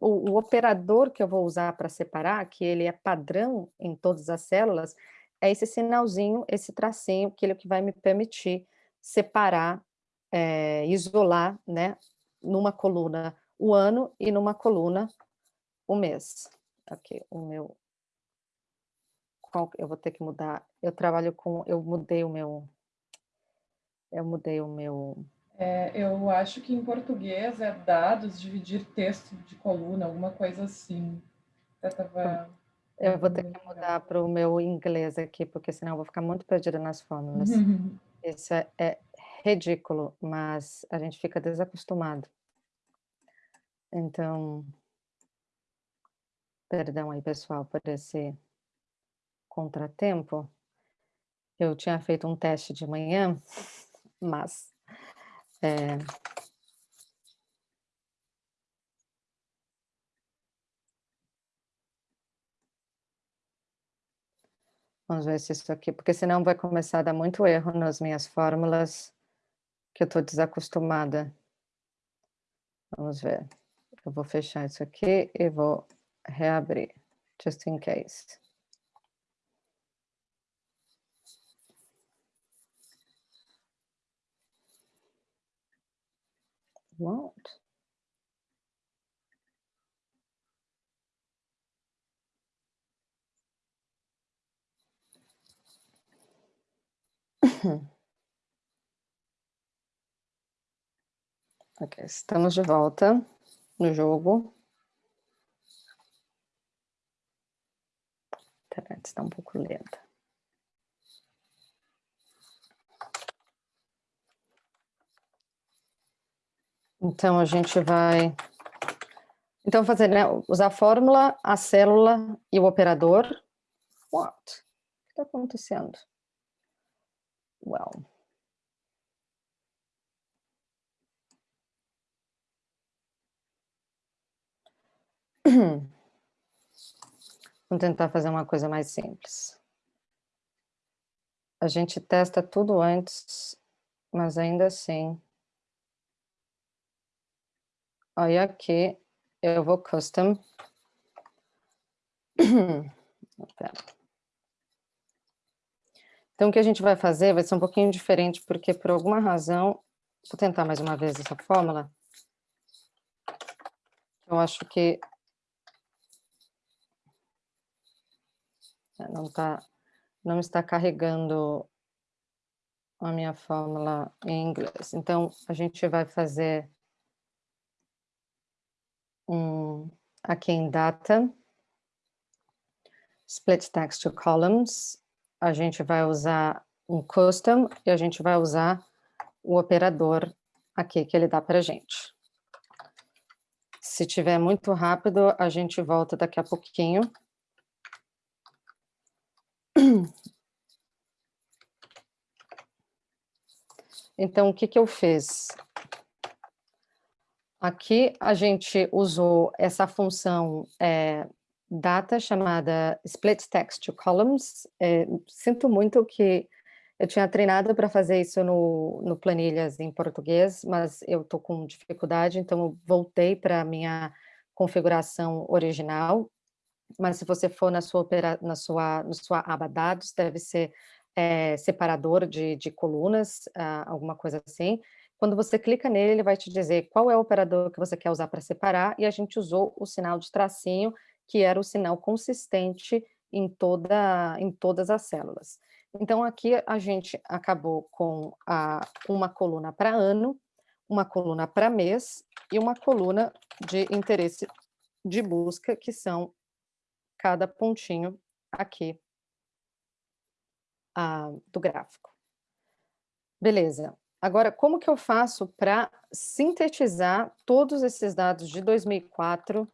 Speaker 3: o, o operador que eu vou usar para separar, que ele é padrão em todas as células, é esse sinalzinho, esse tracinho, que ele é que vai me permitir separar, é, isolar, né, numa coluna o ano e numa coluna o mês. Aqui, o meu... Qual, eu vou ter que mudar. Eu trabalho com... Eu mudei o meu... Eu mudei o meu...
Speaker 1: É, eu acho que em português é dados, dividir texto de coluna, alguma coisa assim. Eu, tava...
Speaker 3: eu vou ter que mudar para o meu inglês aqui, porque senão eu vou ficar muito perdida nas fórmulas. Isso é, é ridículo, mas a gente fica desacostumado. Então, perdão aí, pessoal, por esse contratempo. Eu tinha feito um teste de manhã, mas... É... Vamos ver se isso aqui, porque senão vai começar a dar muito erro nas minhas fórmulas, que eu estou desacostumada. Vamos ver. Eu vou fechar isso aqui e vou reabrir, just in case. Won't. ok, estamos de volta no jogo. A internet está um pouco lenta. Então, a gente vai... Então, fazer, né, usar a fórmula, a célula e o operador. What? O que está acontecendo? Well... Vamos tentar fazer uma coisa mais simples. A gente testa tudo antes, mas ainda assim... Olha aqui, eu vou custom. Então, o que a gente vai fazer vai ser um pouquinho diferente, porque por alguma razão... Vou tentar mais uma vez essa fórmula. Eu acho que não tá, não está carregando a minha fórmula em inglês. Então, a gente vai fazer um... aqui em Data, Split Text to Columns, a gente vai usar um Custom e a gente vai usar o operador aqui que ele dá para a gente. Se tiver muito rápido, a gente volta daqui a pouquinho. Então, o que, que eu fiz? Aqui a gente usou essa função é, data chamada split text to columns. É, sinto muito que eu tinha treinado para fazer isso no, no planilhas em português, mas eu estou com dificuldade, então eu voltei para a minha configuração original. Mas se você for na sua, na sua, na sua aba dados, deve ser é, separador de, de colunas, uh, alguma coisa assim. Quando você clica nele, ele vai te dizer qual é o operador que você quer usar para separar, e a gente usou o sinal de tracinho, que era o sinal consistente em, toda, em todas as células. Então, aqui a gente acabou com a, uma coluna para ano, uma coluna para mês e uma coluna de interesse de busca, que são cada pontinho aqui ah, do gráfico. Beleza. Agora, como que eu faço para sintetizar todos esses dados de 2004,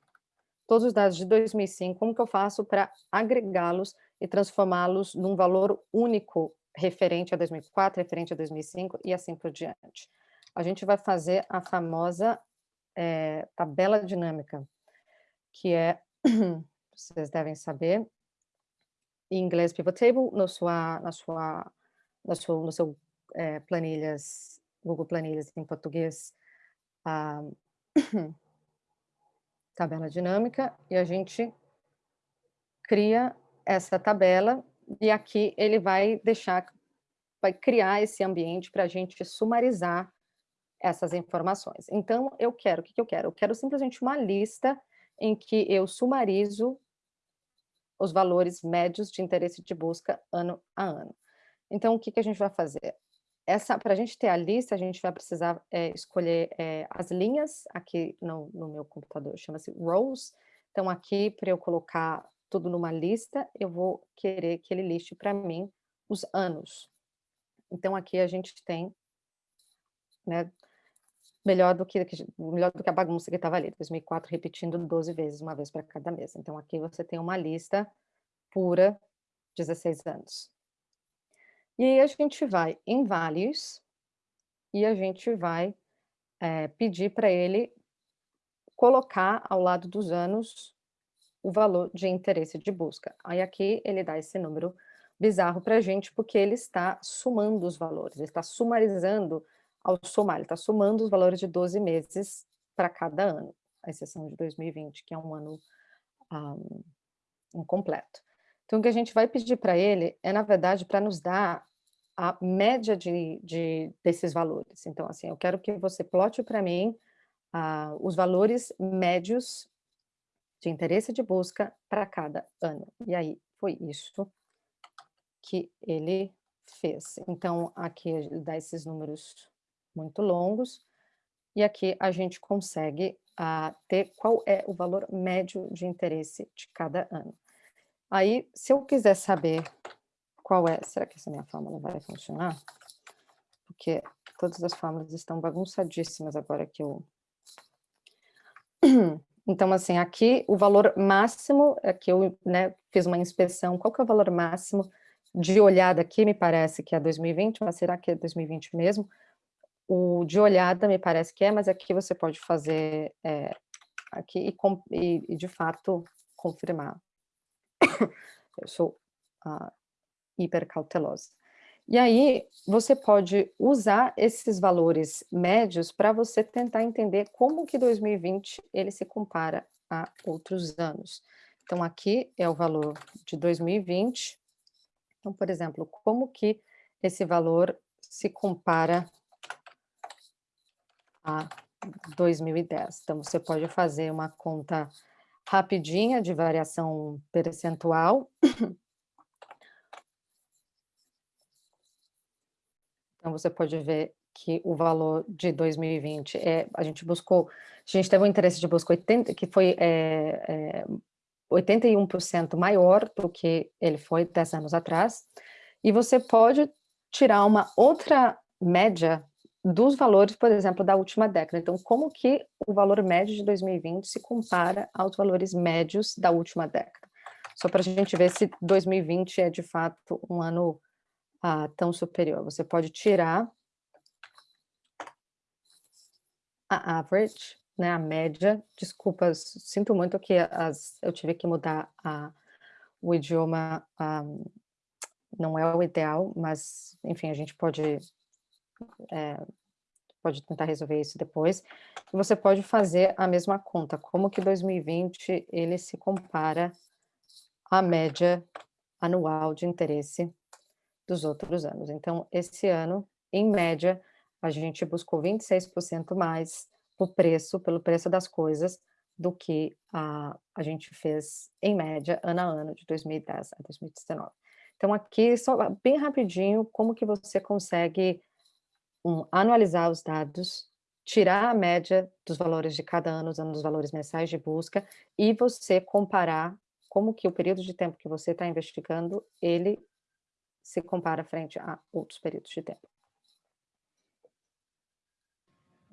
Speaker 3: todos os dados de 2005, como que eu faço para agregá-los e transformá-los num valor único referente a 2004, referente a 2005 e assim por diante. A gente vai fazer a famosa é, tabela dinâmica, que é, vocês devem saber, em inglês pivot table, no sua, na sua, no seu, no seu é, planilhas, Google Planilhas em português, a tabela dinâmica, e a gente cria essa tabela e aqui ele vai deixar, vai criar esse ambiente para a gente sumarizar essas informações. Então, eu quero, o que, que eu quero? Eu quero simplesmente uma lista em que eu sumarizo os valores médios de interesse de busca ano a ano. Então, o que, que a gente vai fazer? Para a gente ter a lista, a gente vai precisar é, escolher é, as linhas, aqui no, no meu computador chama-se rows, então aqui para eu colocar tudo numa lista, eu vou querer que ele liste para mim os anos. Então, aqui a gente tem, né, melhor do que, melhor do que a bagunça que estava ali, 2004 repetindo 12 vezes, uma vez para cada mês. Então, aqui você tem uma lista pura, 16 anos. E aí a gente vai em values, e a gente vai é, pedir para ele colocar ao lado dos anos o valor de interesse de busca. Aí aqui ele dá esse número bizarro para a gente, porque ele está somando os valores, ele está sumarizando ao somar, ele está somando os valores de 12 meses para cada ano, a exceção de 2020, que é um ano um, incompleto. Então, o que a gente vai pedir para ele é, na verdade, para nos dar a média de, de, desses valores. Então, assim, eu quero que você plote para mim uh, os valores médios de interesse de busca para cada ano. E aí, foi isso que ele fez. Então, aqui dá esses números muito longos, e aqui a gente consegue uh, ter qual é o valor médio de interesse de cada ano. Aí, se eu quiser saber qual é, será que essa minha fórmula vai funcionar? Porque todas as fórmulas estão bagunçadíssimas agora que eu Então, assim, aqui o valor máximo, aqui eu né, fiz uma inspeção, qual que é o valor máximo de olhada aqui, me parece que é 2020, mas será que é 2020 mesmo? O de olhada me parece que é, mas aqui você pode fazer é, aqui e, e, de fato confirmar. eu sou hiper cautelosa. E aí, você pode usar esses valores médios para você tentar entender como que 2020 ele se compara a outros anos. Então, aqui é o valor de 2020. Então, por exemplo, como que esse valor se compara a 2010? Então, você pode fazer uma conta rapidinha de variação percentual. Então, você pode ver que o valor de 2020, é, a gente buscou gente teve um interesse de busca 80, que foi é, é, 81% maior do que ele foi 10 anos atrás, e você pode tirar uma outra média dos valores, por exemplo, da última década. Então, como que o valor médio de 2020 se compara aos valores médios da última década? Só para a gente ver se 2020 é, de fato, um ano ah, tão superior. Você pode tirar a average, né, a média. Desculpas, sinto muito que as, eu tive que mudar a, o idioma, ah, não é o ideal, mas, enfim, a gente pode é, pode tentar resolver isso depois. Você pode fazer a mesma conta, como que 2020 ele se compara à média anual de interesse dos outros anos. Então, esse ano, em média, a gente buscou 26% mais o preço, pelo preço das coisas, do que a, a gente fez, em média, ano a ano, de 2010 a 2019. Então, aqui, só bem rapidinho, como que você consegue um, anualizar os dados, tirar a média dos valores de cada ano, usando os valores mensais de busca, e você comparar como que o período de tempo que você está investigando, ele se compara frente a outros períodos de tempo.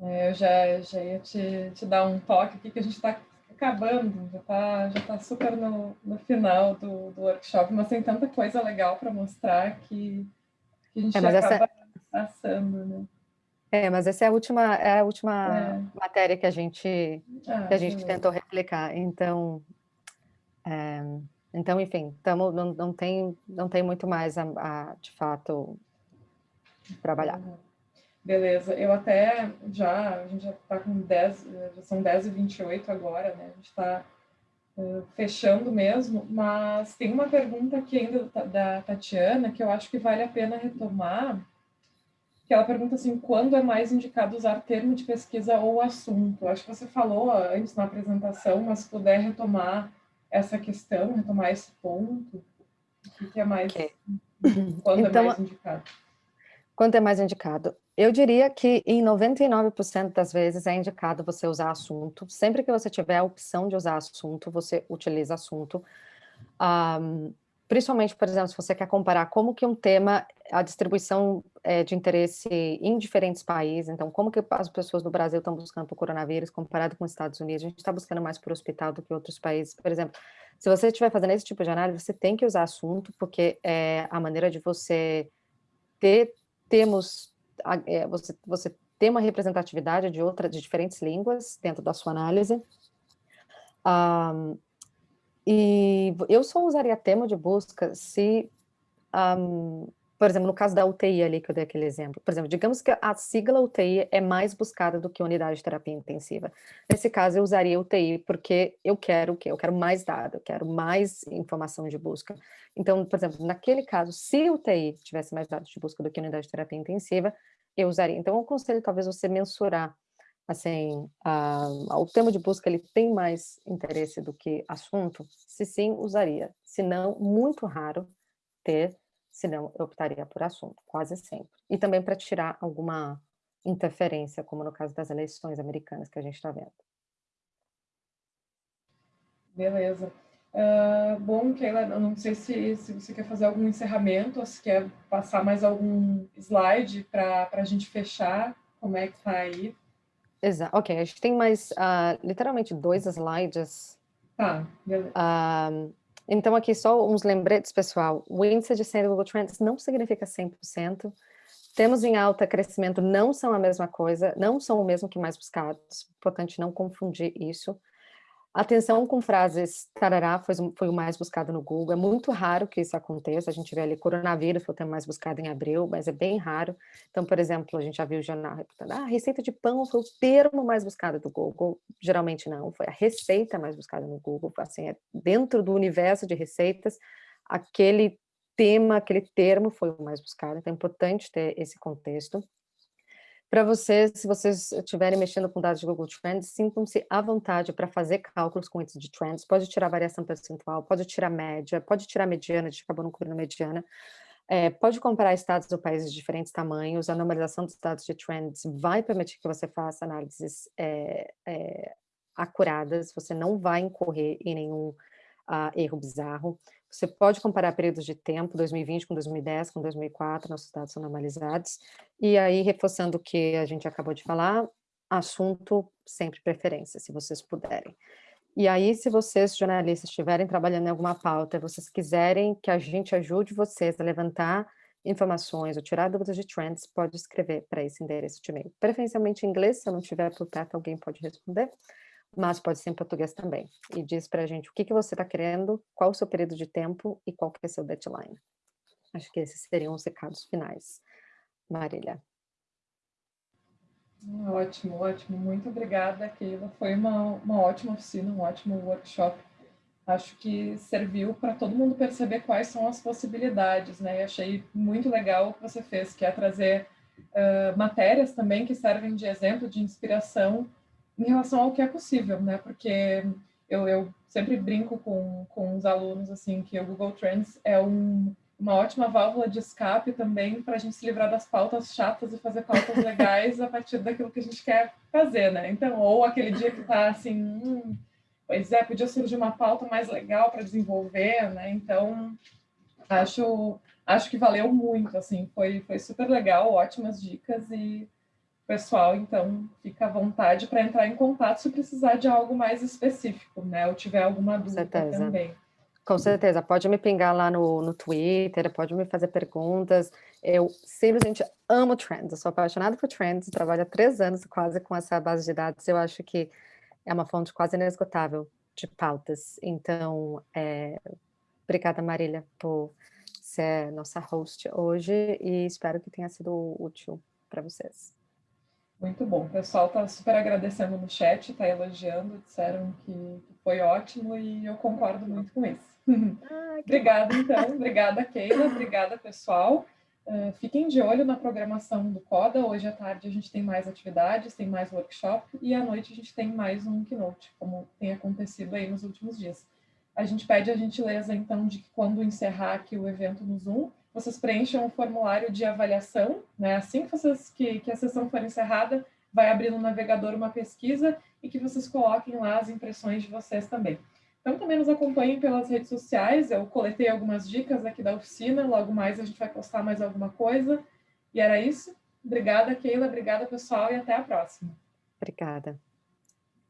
Speaker 1: É, eu já, já ia te, te dar um toque aqui, que a gente está acabando, já está já tá super no, no final do, do workshop, mas tem tanta coisa legal para mostrar que, que a gente é, acaba essa... passando, né?
Speaker 3: É, mas essa é a última, é a última é. matéria que a gente, ah, que a gente tentou replicar, então... É, então, enfim, tamo, não, não, tem, não tem muito mais a, a de fato, trabalhar.
Speaker 1: Beleza, eu até já, a gente já está com 10, já são 10 e 28 agora, né? A gente está uh, fechando mesmo, mas tem uma pergunta aqui ainda da Tatiana que eu acho que vale a pena retomar, que ela pergunta assim, quando é mais indicado usar termo de pesquisa ou assunto? Acho que você falou antes na apresentação, mas se puder retomar essa questão, retomar esse ponto, o que é mais, okay. quando é então, é mais indicado?
Speaker 3: Quando é mais indicado? Eu diria que em 99% das vezes é indicado você usar assunto. Sempre que você tiver a opção de usar assunto, você utiliza assunto. Um, principalmente, por exemplo, se você quer comparar como que um tema, a distribuição é, de interesse em diferentes países, então como que as pessoas no Brasil estão buscando para o coronavírus comparado com os Estados Unidos, a gente está buscando mais por hospital do que outros países, por exemplo, se você estiver fazendo esse tipo de análise, você tem que usar assunto, porque é a maneira de você ter termos é, você, você ter uma representatividade de outra, de diferentes línguas dentro da sua análise. Um, e eu só usaria tema de busca se, um, por exemplo, no caso da UTI ali que eu dei aquele exemplo, por exemplo, digamos que a sigla UTI é mais buscada do que unidade de terapia intensiva. Nesse caso, eu usaria UTI porque eu quero o quê? Eu quero mais dado, eu quero mais informação de busca. Então, por exemplo, naquele caso, se UTI tivesse mais dados de busca do que unidade de terapia intensiva, eu usaria. Então, eu aconselho talvez você mensurar, assim, o tema de busca ele tem mais interesse do que assunto, se sim, usaria. Se não, muito raro ter, se não, eu optaria por assunto, quase sempre. E também para tirar alguma interferência, como no caso das eleições americanas que a gente está vendo.
Speaker 1: Beleza. Uh, bom, Keila, eu não sei se, se você quer fazer algum encerramento, ou se quer passar mais algum slide para a gente fechar, como é que está aí?
Speaker 3: Exato, ok, a gente tem mais, uh, literalmente, dois slides.
Speaker 1: Tá, beleza.
Speaker 3: Uh, então, aqui só uns lembretes, pessoal. O índice de 100 do Google Trends não significa 100%. Temos em alta crescimento não são a mesma coisa, não são o mesmo que mais buscados. Importante não confundir isso. Atenção com frases tarará foi, foi o mais buscado no Google. É muito raro que isso aconteça. A gente vê ali coronavírus foi o tema mais buscado em abril, mas é bem raro. Então, por exemplo, a gente já viu o jornal reportando, ah, receita de pão foi o termo mais buscado do Google. Geralmente não, foi a receita mais buscada no Google. Assim, é dentro do universo de receitas, aquele tema, aquele termo foi o mais buscado. Então, é importante ter esse contexto. Para vocês, se vocês estiverem mexendo com dados de Google Trends, sintam-se à vontade para fazer cálculos com índice de trends, pode tirar variação percentual, pode tirar média, pode tirar mediana, a gente acabou não cobrindo mediana. É, pode comparar estados ou países de diferentes tamanhos, a normalização dos dados de trends vai permitir que você faça análises é, é, acuradas, você não vai incorrer em nenhum uh, erro bizarro. Você pode comparar períodos de tempo, 2020 com 2010, com 2004, nossos dados são normalizados, e aí, reforçando o que a gente acabou de falar, assunto sempre preferência, se vocês puderem. E aí, se vocês, jornalistas, estiverem trabalhando em alguma pauta vocês quiserem que a gente ajude vocês a levantar informações ou tirar dúvidas de trends, pode escrever para esse endereço de e-mail. Preferencialmente em inglês, se eu não tiver por perto, alguém pode responder, mas pode ser em português também. E diz para a gente o que, que você está querendo, qual o seu período de tempo e qual que é seu deadline. Acho que esses seriam os recados finais. Marília.
Speaker 1: Ótimo, ótimo. Muito obrigada, Keila. Foi uma, uma ótima oficina, um ótimo workshop. Acho que serviu para todo mundo perceber quais são as possibilidades, né? E achei muito legal o que você fez, que é trazer uh, matérias também que servem de exemplo, de inspiração em relação ao que é possível, né? Porque eu, eu sempre brinco com, com os alunos, assim, que o Google Trends é um uma ótima válvula de escape também para a gente se livrar das pautas chatas e fazer pautas legais a partir daquilo que a gente quer fazer, né? Então, ou aquele dia que está assim, hum, pois é, podia surgir uma pauta mais legal para desenvolver, né? Então, acho, acho que valeu muito, assim, foi, foi super legal, ótimas dicas e pessoal, então, fica à vontade para entrar em contato se precisar de algo mais específico, né? Ou tiver alguma dúvida também.
Speaker 3: Com certeza, pode me pingar lá no, no Twitter, pode me fazer perguntas. Eu simplesmente amo trends, eu sou apaixonada por trends, trabalho há três anos quase com essa base de dados. Eu acho que é uma fonte quase inesgotável de pautas. Então, é, obrigada, Marília, por ser nossa host hoje e espero que tenha sido útil para vocês.
Speaker 1: Muito bom. O pessoal está super agradecendo no chat, está elogiando, disseram que foi ótimo e eu concordo muito com isso. Ah, obrigada, então. Obrigada, Keila. Obrigada, pessoal. Uh, fiquem de olho na programação do CODA. Hoje à tarde a gente tem mais atividades, tem mais workshop e à noite a gente tem mais um keynote, como tem acontecido aí nos últimos dias. A gente pede a gentileza, então, de que quando encerrar aqui o evento no Zoom, vocês preencham o formulário de avaliação, né? Assim que, vocês, que, que a sessão for encerrada, vai abrir no navegador uma pesquisa e que vocês coloquem lá as impressões de vocês também. Então, também nos acompanhem pelas redes sociais. Eu coletei algumas dicas aqui da oficina. Logo mais a gente vai postar mais alguma coisa. E era isso. Obrigada, Keila. Obrigada, pessoal. E até a próxima.
Speaker 3: Obrigada.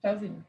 Speaker 1: Tchauzinho.